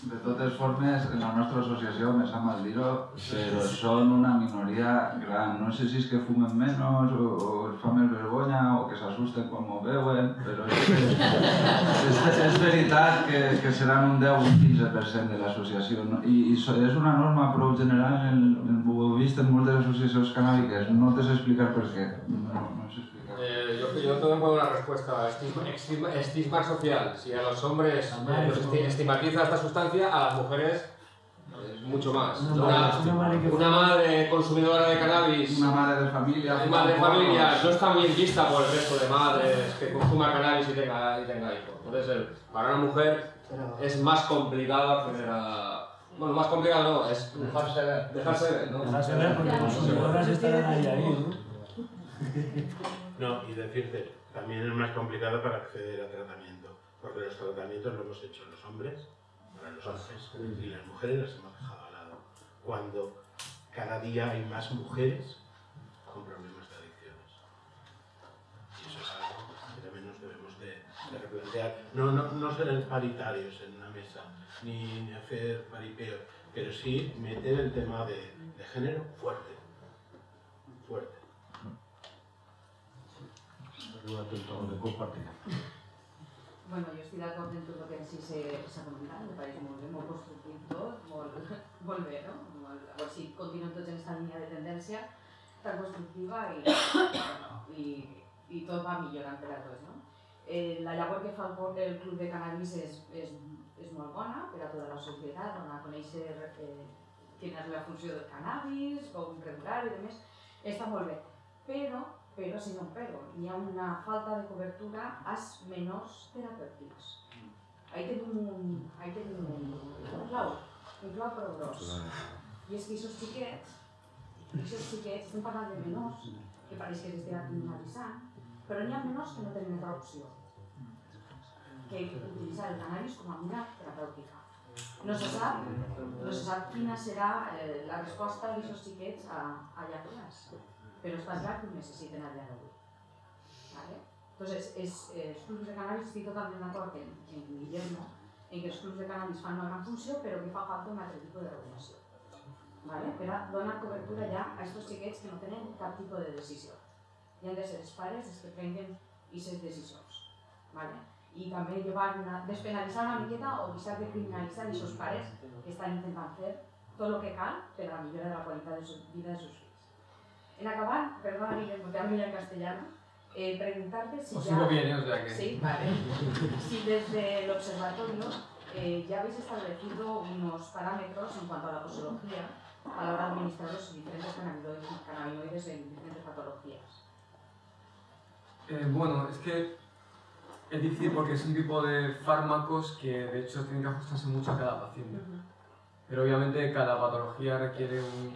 De totes formes, en la nostra associació, me sap mal dir-ho, però són una minoria gran. No sé si és que fumen menys o, o els fa més vergonya o que s'assusten quan m'ho veuen, però és, és, és veritat que, que seran un 10 o un 15% de l'associació. No? I, I és una norma prou general, en, en, ho he vist en moltes associacions canàbiques, no te sé explicar per què. No, no sé explicar. Eh, yo, yo tengo una respuesta. Estigma, estigma, estigma social. Si a los hombres eh, los esti- estigmatiza esta sustancia, a las mujeres eh, mucho más. Una Una, madre- una consumidora de cannabis, Una madre de familia. una madre de familia, no está muy bien vista por el resto de madres que consuma cannabis y tenga, y tenga hijos. Entonces, el- para una mujer es más complicado acceder a, Bueno, más complicado no, es Dejarse ver. dejarse ver, ¿no? Dejarse ver porque las consumidoras estarán ahí, ahí, ¿no? No, y decirte, también es más complicado para acceder a tratamiento, porque los tratamientos lo hemos hecho los hombres, para los hombres, y las mujeres las hemos dejado al lado. Cuando cada día hay más mujeres con problemas de adicciones. Y eso es algo que también nos debemos de, replantear. No, no, no ser paritarios en una mesa, ni, ni hacer paripeo, pero sí meter el tema de, de género fuerte. Fuerte. Bueno, jo estic d'acord en tot el que sí s'ha comentat, me pareix molt bé, molt constructiu no? A veure si continuem tots en aquesta línia de tendència tan constructiva i, bueno, i, i tot va millorant per a tots, no? Eh, la llavor que fa el, Club de Cannabis és, és, és molt bona per a tota la societat, donar a conèixer eh, la funció del cannabis, com regular i demés, està molt bé. Però però si no un pero, hi ha una falta de cobertura als menors terapèutics. Ahí tenim un, ahí tenim un, un clau, un clau prou gros. I és que aquests xiquets, aquests xiquets, estem parlant de menors, que pareix que s'estan criminalitzant, però n'hi ha menors que no tenen altra opció que utilitzar el cannabis com a mina terapèutica. No se sap, no se sap quina serà eh, la resposta d'aquests xiquets a, a llacunes pero que ho necessiten a dia d'avui. ¿vale? Entonces, es, eh, clubs de cannabis estic totalment d'acord en, en Guillermo en que els clubs de cannabis fan una gran funció però que fa falta un altre tipus de regulació. ¿vale? Per a donar cobertura ja a aquests xiquets que no tenen cap tipus de decisió. I han de ser pares els que prenguen aquestes decisions. ¿vale? I també llevar una, despenalitzar una miqueta o deixar de criminalitzar aquests pares que estan intentant fer tot el que cal per a la millora de la qualitat de vida de sus. En acabar, perdona Guillermo, te hablo ya en castellano, eh, preguntarte si Os ya... sigo bien, ¿eh? o sea que... Sí, vale. Si desde el observatorio eh, ya habéis establecido unos parámetros en cuanto a la posología a la hora de administrar los diferentes cannabinoides, cannabinoides en diferentes patologías. Eh, bueno, es que es difícil porque es un tipo de fármacos que de hecho tienen que ajustarse mucho a cada paciente. Pero obviamente cada patología requiere un,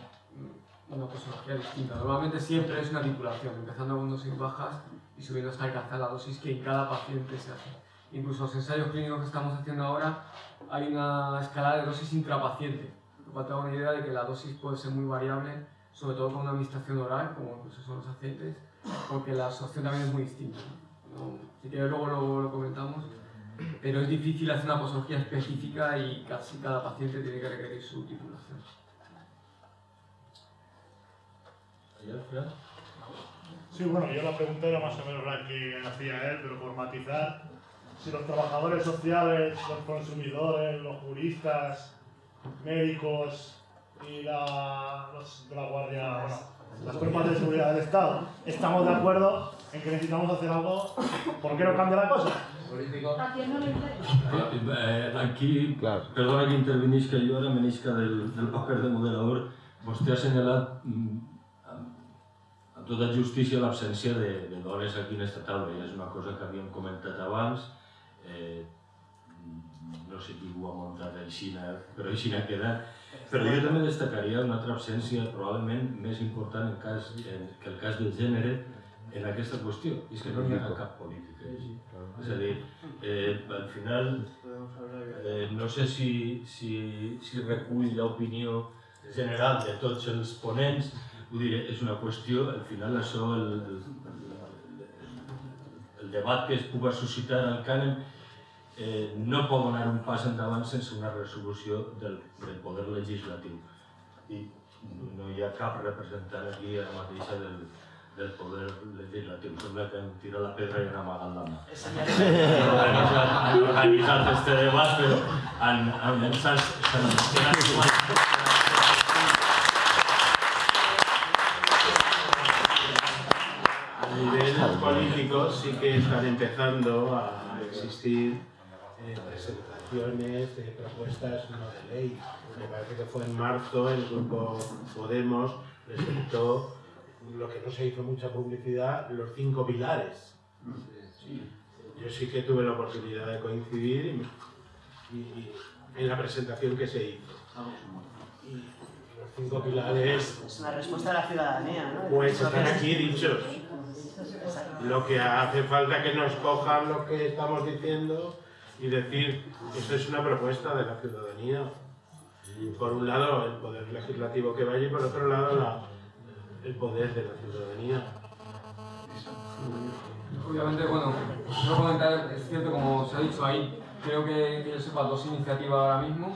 una posología distinta. Normalmente siempre es una titulación, empezando con dosis bajas y subiendo hasta alcanzar la dosis que en cada paciente se hace. Incluso los ensayos clínicos que estamos haciendo ahora hay una escala de dosis intrapaciente, para tener una idea de que la dosis puede ser muy variable, sobre todo con una administración oral, como incluso son los aceites, porque la absorción también es muy distinta. ¿no? Si quieres luego lo, lo comentamos, pero es difícil hacer una posología específica y casi cada paciente tiene que requerir su titulación. Sí, bueno, yo la pregunta era más o menos la que hacía él, pero por matizar, si los trabajadores sociales, los consumidores, los juristas, médicos y la, los de la Guardia, bueno, las cuerpos de seguridad del Estado, estamos de acuerdo en que necesitamos hacer algo, ¿por qué no cambia la cosa? Eh, aquí, perdona que intervenisca jo ara, menisca del, del paper de moderador, vostè ha assenyalat mm, tota justícia l'absència de, de dones aquí en aquesta taula, i és una cosa que havíem comentat abans, eh, no sé qui ho ha muntat així, però així ha quedat. Però jo també destacaria una altra absència probablement més important en cas, en, que el cas del gènere en aquesta qüestió, i és que no hi ha cap política. És a dir, eh, al final, eh, no sé si, si, si recull l'opinió general de tots els ponents, vull dir, és una qüestió, al final això, el, el, el debat que es pugui suscitar al cànem eh, no pot donar un pas endavant sense una resolució del, del poder legislatiu. I no hi ha cap representant aquí ara mateixa del, del poder legislatiu. Sembla que em tira la pedra i han amagat la mà. Han organitzat, han este debat, però han, han, s'han quedat político sí que están empezando a existir eh, presentaciones de propuestas no de ley. Me parece que fue en marzo el grupo Podemos presentó lo que no se hizo mucha publicidad, los cinco pilares. Yo sí que tuve la oportunidad de coincidir y, y- y en la presentación que se hizo. Y los cinco pilares Es una respuesta a la ciudadanía, ¿no? pues están aquí dichos. Lo que hace falta es que nos cojan lo que estamos diciendo y decir, eso es una propuesta de la ciudadanía. Por un lado, el poder legislativo que vaya y por otro lado, la- el poder de la ciudadanía. Obviamente, bueno, quiero comentar, es cierto, como se ha dicho ahí, creo que, que yo sepa dos iniciativas ahora mismo,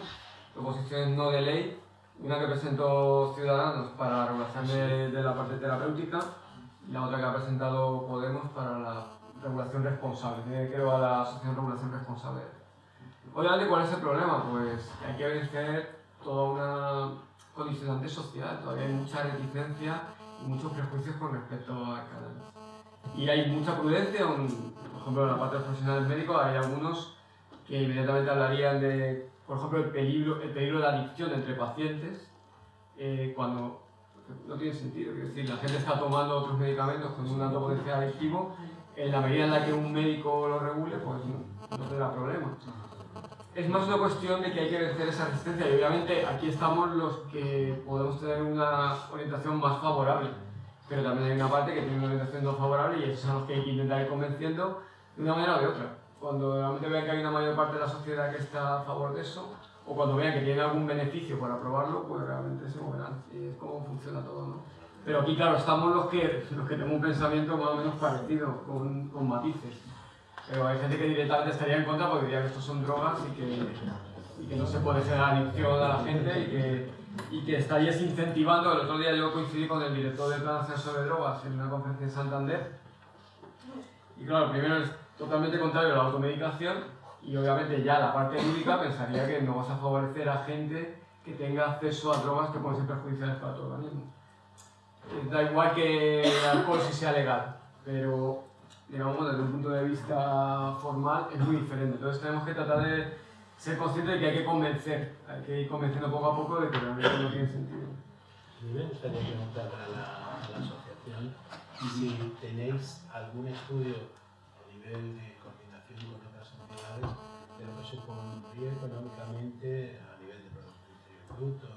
proposiciones no de ley, una que presentó Ciudadanos para la regulación de, de la parte terapéutica la otra que ha presentado Podemos para la regulación responsable, que creo a la Asociación Regulación Responsable. Obviamente, ¿cuál es el problema? Pues hay que vencer toda una condicionante social, todavía hay mucha reticencia y muchos prejuicios con respecto al cannabis. Y hay mucha prudencia, un- por ejemplo, en la parte de los profesionales médicos hay algunos que inmediatamente hablarían de, por ejemplo, el peligro, el peligro de la adicción entre pacientes, eh, cuando no tiene sentido. Quiero decir, la gente está tomando otros medicamentos con un alto potencial adictivo, en la medida en la que un médico lo regule, pues no, no tendrá problema. Es más una cuestión de que hay que vencer esa resistencia y obviamente aquí estamos los que podemos tener una orientación más favorable, pero también hay una parte que tiene una orientación no favorable y esos son los que hay que intentar ir convenciendo de una manera o de otra. Cuando realmente vean que hay una mayor parte de la sociedad que está a favor de eso, o cuando vean que tiene algún beneficio para aprobarlo, pues realmente se moverán. Es como funciona todo, ¿no? Pero aquí, claro, estamos los que, los que tenemos un pensamiento más o menos parecido, con, con matices. Pero hay gente que directamente estaría en contra porque diría que estos son drogas y que, y que no se puede generar adicción a la gente y que, y que estarías incentivando. El otro día yo coincidí con el director del Plan Nacional sobre Drogas en una conferencia en Santander. Y claro, primero es totalmente contrario a la automedicación y obviamente ya la parte lúdica pensaría que no vas a favorecer a gente que tenga acceso a drogas que pueden ser perjudiciales para tu organismo. Eh, Da igual que el alcohol si sea legal, pero digamos desde un punto de vista formal es muy diferente. Entonces tenemos que tratar de ser conscientes de que hay que convencer, hay que ir convenciendo poco a poco de que realmente no tiene sentido. Mí me gustaría preguntar a la, a la asociación si tenéis algún estudio a nivel de entidades de lo que supondría económicamente a nivel de Producto Interior Bruto,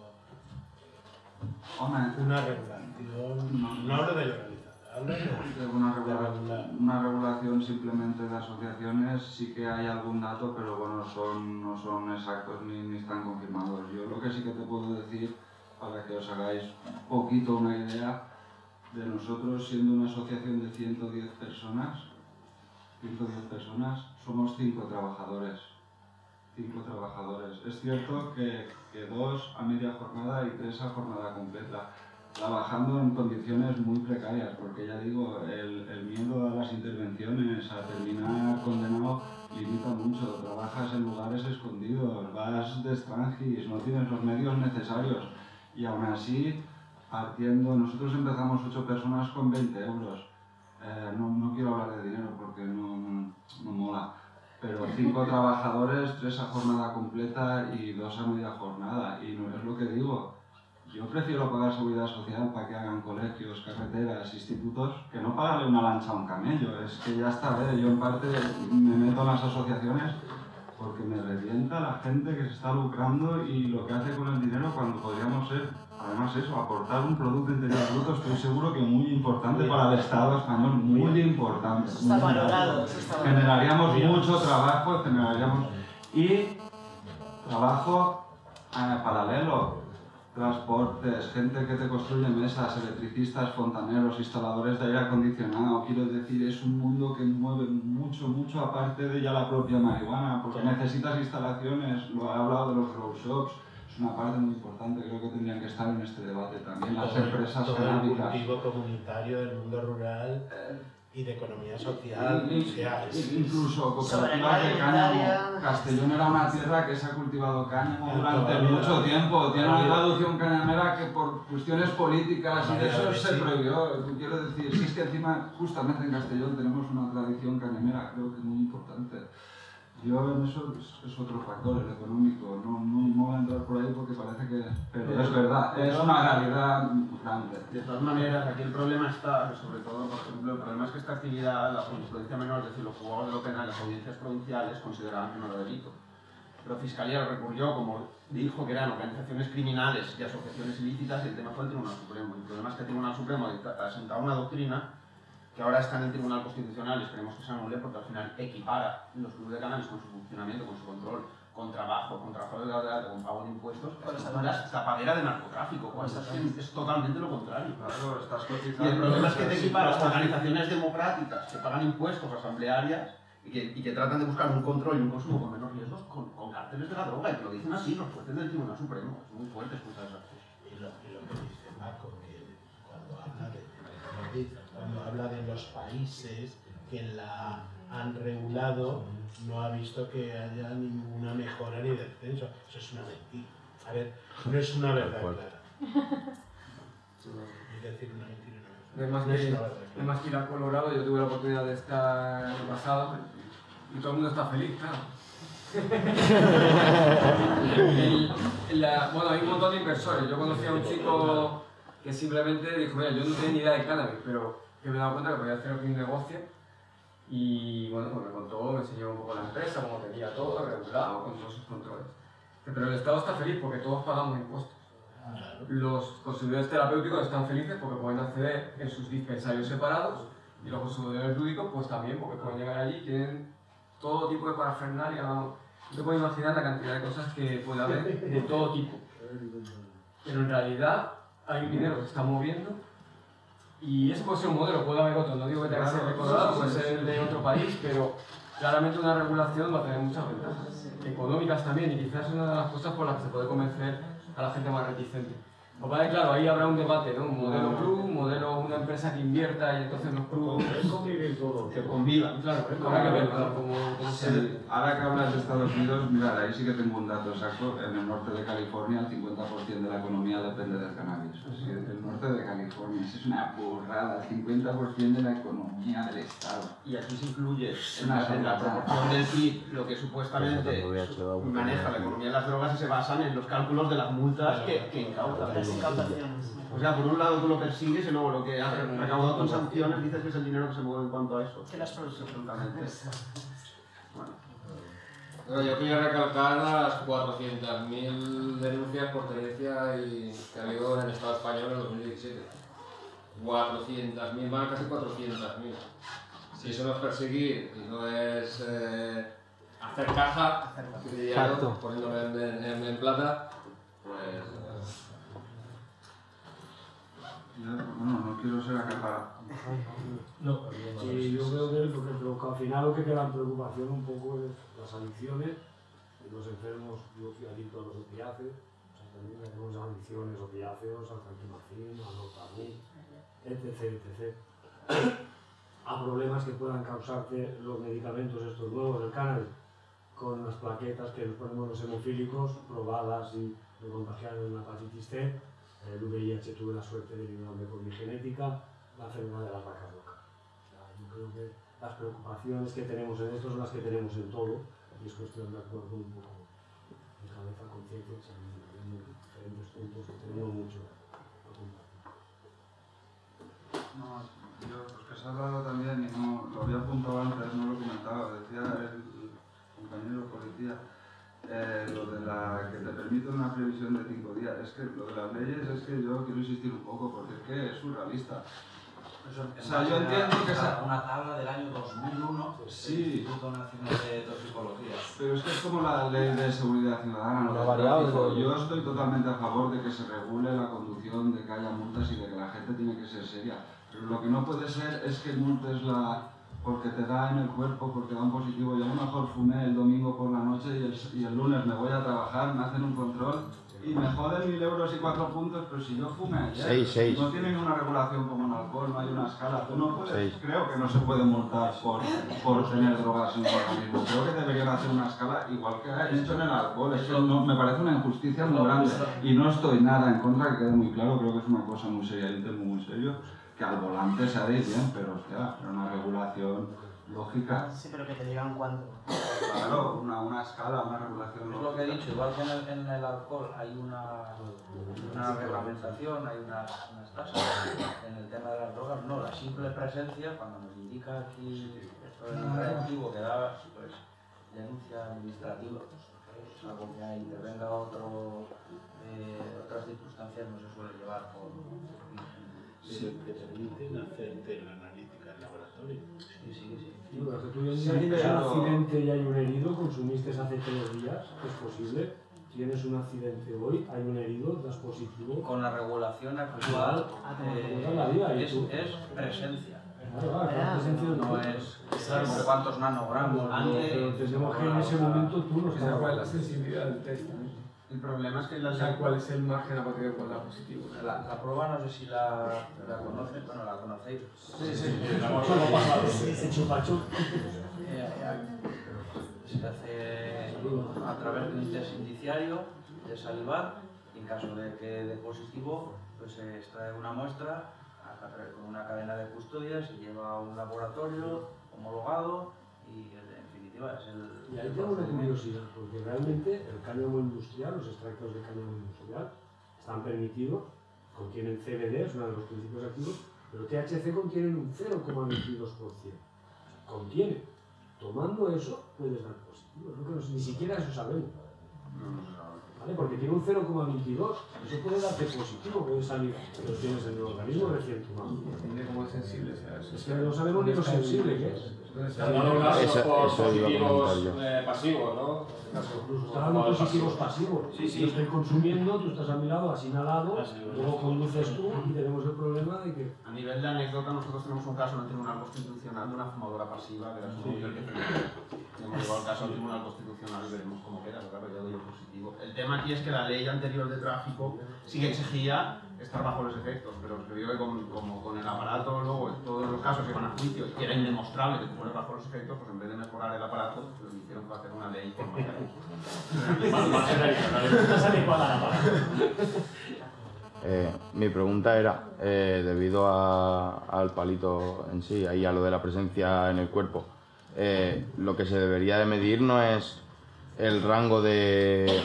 Hombre, una regulación, no hablo de legalizada, hablo de, una, regula- una regulación simplemente de asociaciones sí que hay algún dato, pero bueno, son, no son exactos ni, ni están confirmados. Yo lo que sí que te puedo decir, para que os hagáis un poquito una idea, de nosotros siendo una asociación de 110 personas, 110 personas, somos 5 trabajadores. 5 trabajadores. Es cierto que, que dos a media jornada y tres a jornada completa trabajando en condiciones muy precarias, porque ya digo, el, el miedo a las intervenciones, a terminar condenado, limita mucho. Trabajas en lugares escondidos, vas de extranjis, no tienes los medios necesarios. Y aún así, partiendo, nosotros empezamos ocho personas con 20 euros. Eh, no, no quiero hablar de dinero porque no, no, no mola, pero cinco trabajadores, tres a jornada completa y dos a media jornada. Y no es lo que digo, yo prefiero pagar seguridad social para que hagan colegios, carreteras, institutos, que no pagarle una lancha a un camello. Es que ya está, ¿eh? yo en parte me meto en las asociaciones porque me revienta la gente que se está lucrando y lo que hace con el dinero cuando podríamos ser, además eso, aportar un Producto Interior Bruto, estoy seguro que muy importante para el Estado español, muy importante. Eso está muy valorado, eso está. Generaríamos Bien. mucho trabajo, generaríamos... Y trabajo eh, paralelo, transportes, gente que te construye mesas, electricistas, fontaneros, instaladores de aire acondicionado. Quiero decir, es un mundo que mueve mucho, mucho aparte de ya la propia marihuana, porque necesitas instalaciones, lo he hablado de los grow shops, es una parte muy importante, creo que tendrían que estar en este debate también, las todo el- empresas todo el cultivo comunitario del mundo rural y de economía social. In- o sea, es- Incluso Sobre cooperativas de cáñamo. Castellón era una tierra que se ha cultivado cáñamo durante mucho vida. tiempo. Tiene una traducción cañamera que por cuestiones políticas y de eso se sí. prohibió. Quiero decir, si es que encima, justamente en Castellón, tenemos una tradición cañamera, creo que muy importante. Yo en eso es, otro factor, el económico. No, no, no voy a entrar por ahí porque parece que... Pero es verdad, es una realidad grande. De todas maneras, aquí el problema está, sobre todo, por ejemplo, el problema es que esta actividad, la jurisprudencia menor, es decir, los juzgados de lo penal, las audiencias provinciales consideraban que no era delito. Pero Fiscalía lo recurrió como dijo que eran organizaciones criminales y asociaciones ilícitas y el tema fue el Tribunal Supremo. El problema es que el Tribunal Supremo ha sentado una doctrina que ahora está en el Tribunal Constitucional y esperemos que se anule porque al final equipara los clubes de cannabis con su funcionamiento, con su control, con trabajo, con trabajo de la con pago de impuestos, es tapadera de narcotráfico, cuando es, es totalmente lo contrario. Claro, estás y el problema es que te equiparas a organizaciones democráticas que pagan impuestos asamblearias y que, y que, tratan de buscar un control y un consumo con menos riesgos con, con cárteles de la droga, y lo dicen así los jueces del Tribunal Supremo. Es muy fuerte escuchar esas cosas. Y lo, y lo que dice Marco, que cuando habla de, cuando habla de los países que la han regulado, no ha visto que haya ninguna mejora ni descenso. Eso es una mentira. A ver, no es una verdad clara. Es decir, una mentira no es más, que, no más que ir a Colorado, yo tuve la oportunidad de estar el pasado y todo el mundo está feliz, claro. el, la, bueno, hay un montón de inversores. Yo conocí a un chico que simplemente dijo, mira, yo no tenía ni idea de cannabis, pero que me he dado cuenta que podía hacer un negocio y bueno, pues me contó, me enseñó un poco la empresa, cómo tenía todo regulado, con todos sus controles. Pero el Estado está feliz porque todos pagamos impuestos. Los consumidores terapéuticos están felices porque pueden acceder en sus dispensarios separados y los consumidores lúdicos pues también porque pueden llegar allí y tienen todo tipo de parafernalia. No te puedes imaginar la cantidad de cosas que puede haber de todo tipo. Pero en realidad hay un dinero que se está moviendo y ese puede ser un modelo, puede haber otro. No digo que tenga que ser de Colorado, puede ser de otro país, pero claramente una regulación va a tener muchas ventajas económicas también y quizás es una de las cosas por las que se puede convencer a la gente más reticente. Pues vale, claro, ahí habrá un debate, ¿no? Un modelo club, un modelo, una empresa que invierta y entonces los clubes... convivir todo. Que convivan, claro, habrá que ver cómo, se... Ahora que hablas de Estados Unidos, mira, ahí sí que tengo un dato exacto. En el norte de California el 50% de la economía depende del cannabis. Así, el norte de California, es una burrada, el 50% de la economía del estado. Y aquí se incluye en la, en la proporción del PIB lo que supuestamente maneja la economía de las drogas y se basan en los cálculos de las multas que, que incautan. O sea, por un lado tú lo persigues y luego lo que ha recaudado con sanciones dices que es el dinero que se mueve en cuanto a eso. Que las. Absolutamente. Bueno. yo quería recalcar las 400.000 denuncias por tenencia y que ha habido en el Estado español en 2017. 400.000, van casi 400.000. Si eso no es perseguir y no es eh, hacer caja, Exacto. en, en, en plata, pues bueno, no quiero ser acaparado. No, sí, yo creo que, lo que, al final lo que queda en preocupación un poco es las adicciones, los enfermos, yo fui adicto a los opiáceos, o sea, también tenemos adicciones, opiáceos, al tranquimacín, al notamín, etc, etc. a problemas que puedan causarte los medicamentos estos nuevos, el cannabis, con las plaquetas que nos ponemos los hemofílicos, probadas y me contagiaron en la hepatitis C, el VIH tuve la suerte de librarme por mi genética, la enfermedad de las vacas locas. O sea, yo creo que las preocupaciones que tenemos en esto son las que tenemos en todo y es cuestión de acuerdo un poco de cabeza, conciencia, en diferentes puntos que tenemos mucho. No, yo, pues que se ha hablado también, y no, lo había apuntado antes, no lo comentaba, decía el compañero policía, eh, lo de la que te permite una previsión de cinco días. Es que lo de las leyes es que yo quiero insistir un poco porque es que es surrealista. o sea, yo entiendo que es una tabla del año 2001 del sí. Instituto Nacional de Toxicología. Pero es que es como la ley de seguridad ciudadana. ¿no? Yo estoy totalmente a favor de que se regule la conducción, de que haya multas y de que la gente tiene que ser seria. Pero lo que no puede ser es que multes la porque te da en el cuerpo, porque da un positivo. Yo a lo mejor fumé el domingo por la noche y el, y el lunes me voy a trabajar, me hacen un control y me joden mil euros y cuatro puntos, pero si yo fumé ayer, seis, seis. no tiene una regulación como en alcohol, no hay una escala. Tú no puedes, creo que no se puede multar por, por tener drogas en el organismo. Creo que deberían hacer una escala igual que han hecho en el alcohol. Eso no, me parece una injusticia muy grande y no estoy nada en contra, que quede muy claro, creo que es una cosa muy seria, un tema muy serio que al volante se ha de ir bien, pero hostia, era una regulación lógica. Sí, pero que te digan cuánto. Claro, una, una escala, una regulación Es lo que he dicho, igual que en el, en el alcohol hay una, una reglamentación, hay unas, unas tasas, en el tema de las drogas no, la simple presencia, cuando nos indica aquí esto es un reactivo que da, pues, denuncia administrativa. salvo que intervenga otro, eh, otras circunstancias, no se suele llevar por... Sí, te permiten hacerte la analítica en laboratorio. Sí, sí, sí. Sí, pero que tú ya Sí, tienes un pero- accidente y hay un herido, consumiste hace tres días, es posible. Tienes un accidente hoy, hay un herido, das positivo. Con la regulación actual eh, toda la vida, es, es presencia. Claro, claro, claro, no no. es no cuántos nanogramos. Antes, pero entendemos que en ese momento tú no Que estabas- sea cuál es la sensibilidad del test también. El problema es que O la sea, cuál es el margen a partir del cual da positivo. La, la prueba no sé si la, la conoces, bueno, la conocéis. Sí, sí. Sí, se chupa chup. Eh, eh, se hace a través de un test indiciario de salivar y en caso de que dé positivo, pues se extrae una muestra a través- con una cadena de custodia, se lleva a un laboratorio homologado definitiva es el, Y ahí el tengo una curiosidad, porque realmente el cáñamo industrial, los extractos de cáñamo industrial, están permitidos, contienen CBD, es uno de los principios activos, pero THC contienen un 0,22%. Contiene. Tomando eso, puedes dar positivo. Es lo que no- ni siquiera eso sabemos. ¿Vale? Porque tiene un 0,22. Eso puede darte positivo, puede salir que lo tienes en el organismo recién tomado. Depende de cómo es sensible. Es que no sabemos ni lo sensible que es. Se han dado casos Eso- por eso iba a positivos comentar yo. eh, pasivos, ¿no? En este caso. Incluso está dando positivos pasivos. Sí, sí. Yo estoy consumiendo, tú estás a mi lado, has inhalado, Ah, luego conduces tú y tenemos el problema de que A nivel de anécdota, nosotros tenemos un caso en el Tribunal Constitucional de una fumadora pasiva que era su el que. Hemos llevado el caso al Tribunal Constitucional y veremos cómo queda, porque claro, ya doy positivo. El tema aquí es que la ley anterior de tráfico sí que exigía estar bajo los efectos, pero se vio que con, como con el aparato, luego en todos los casos que van a juicio y era indemostrable que tú fueras bajo los efectos, pues en vez de mejorar el aparato, pues hicieron para hacer una ley con más. Eh, mi pregunta era, eh, debido a- al palito en sí, ahí a lo de la presencia en el cuerpo, eh, lo que se debería de medir no es el rango de,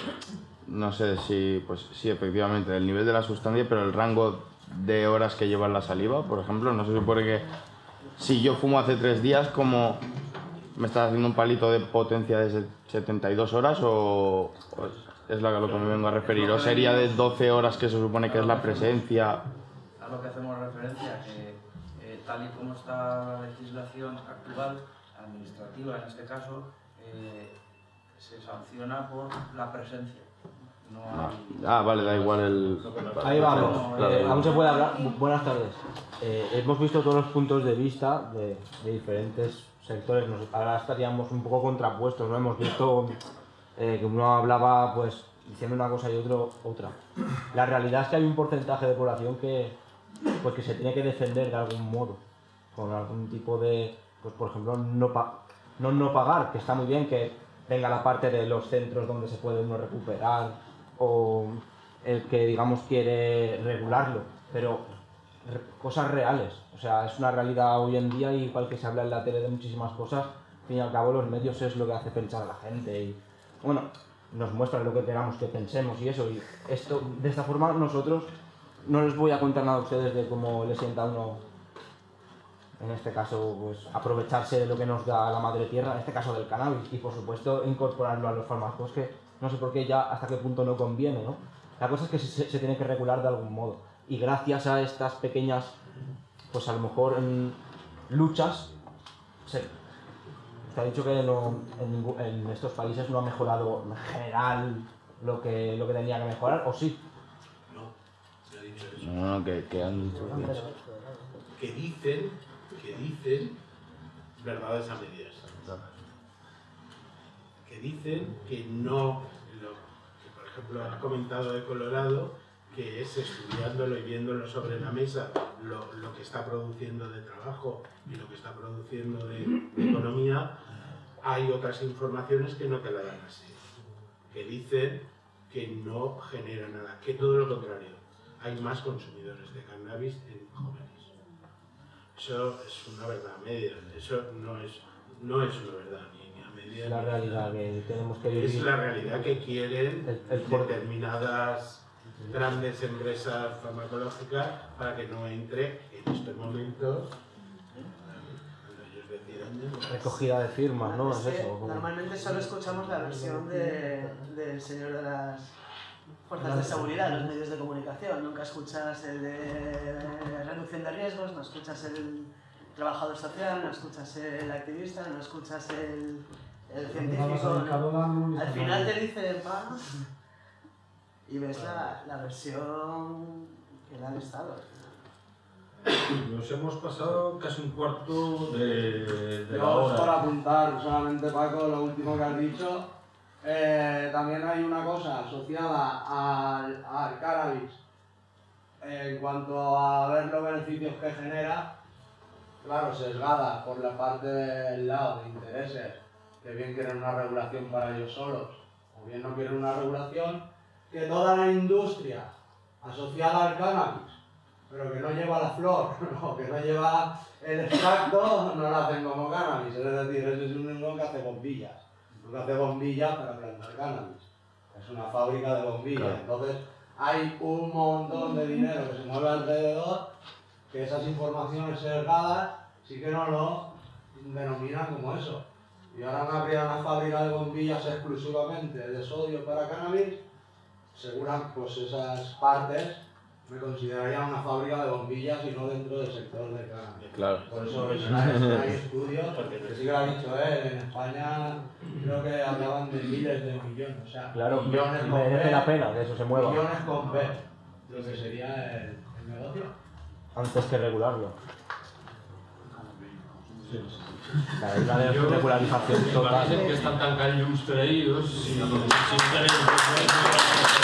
no sé si, pues sí, efectivamente, el nivel de la sustancia, pero el rango de horas que lleva la saliva, por ejemplo, no se supone que si yo fumo hace tres días, como me estás haciendo un palito de potencia de se- 72 horas o, es lo que me vengo a referir, o sería de 12 horas que se supone que es la presencia. a lo que hacemos referencia, que eh, tal y como está la legislación actual, administrativa en este caso, eh, se sanciona por la presencia. No hay... Ah, vale, da igual el... Ahí vamos. Claro, Eh, aún se puede hablar. Bu- Buenas tardes. Eh, hemos visto todos los puntos de vista de, de diferentes sectores. Nos- ahora estaríamos un poco contrapuestos, ¿no? Hemos visto eh, que uno hablaba, pues, diciendo una cosa y otro otra. La realidad es que hay un porcentaje de población que, pues, que se tiene que defender de algún modo, con algún tipo de, pues, por ejemplo, no, pa- no no pagar, que está muy bien que venga la parte de los centros donde se puede uno recuperar o el que digamos quiere regularlo, pero cosas reales. O sea, es una realidad hoy en día, y igual que se habla en la tele de muchísimas cosas, al fin y al cabo los medios es lo que hace pensar a la gente y bueno, nos muestra lo que queramos que pensemos y eso. Y esto, de esta forma nosotros no les voy a contar nada a ustedes de cómo le sienta uno, en este caso, pues aprovecharse de lo que nos da la madre tierra, en este caso del cannabis, y por supuesto incorporarlo a los fármacos no sé por qué ya hasta qué punto no conviene, ¿no? La cosa es que se, se tiene que regular de algún modo. Y gracias a estas pequeñas, pues a lo mejor en luchas, se, se ha dicho que no- en, estos países no ha mejorado en general lo que, lo que tenía que mejorar, ¿o sí? No, no he dicho eso. No, no, que, que han dicho que- Que dicen, que dicen verdades a medias. Que dicen que no, que por ejemplo has comentado de Colorado, que es estudiándolo y viéndolo sobre la mesa lo, lo que está produciendo de trabajo y lo que está produciendo de, de economía, hay otras informaciones que no te la dan así. Que dicen que no genera nada, que todo lo contrario, hay más consumidores de cannabis en jóvenes. Eso es una verdad a medias, eso no es, no es una verdad la realidad que tenemos que vivir. Es la realidad que quieren El- el por- determinadas grandes empresas farmacológicas para que no entre en estos momentos, Recogida de firmas, ¿no? Es eso. normalmente solo escuchamos la versión de, del señor de las fuerzas de seguridad, los medios de comunicación. Nunca escuchas el de reducción de riesgos, no escuchas el trabajador social, no escuchas el activista, no escuchas el, el científico. ¿no? Al final te dicen, va, y ves la, la versión que le han estado. Nos hemos pasado casi un cuarto de, de la Yo, hora. apuntar solamente, Paco, lo último que has dicho, eh, también hay una cosa asociada al, al cannabis en cuanto a ver los beneficios que genera, claro, sesgada por la parte del lado de intereses, que bien quieren una regulación para ellos solos, o bien no quieren una regulación, que toda la industria asociada al cannabis pero que no lleva la flor, o que no lleva el extracto, no la hacen como cannabis. Es decir, ese es un único que hace bombillas. Lo que hace bombillas para plantar cannabis. Es una fábrica de bombillas. Entonces, hay un montón de dinero que se mueve alrededor, que esas informaciones sesgadas sí que no lo denominan como eso. Y ahora me abrir una fábrica de bombillas exclusivamente de sodio para cannabis, segura pues esas partes me consideraría una fábrica de bombillas y no dentro del sector de cannabis. Claro. Por eso hay, hay estudios, que sí que lo ha dicho él, en España creo que hablaban de miles de millones, o sea, Claro, millones con merece B, la pena que eso se mueva. Millones con B, lo que sería el, el negocio. Antes que regularlo. La isla de regularización Imagínense total. que están tan callos y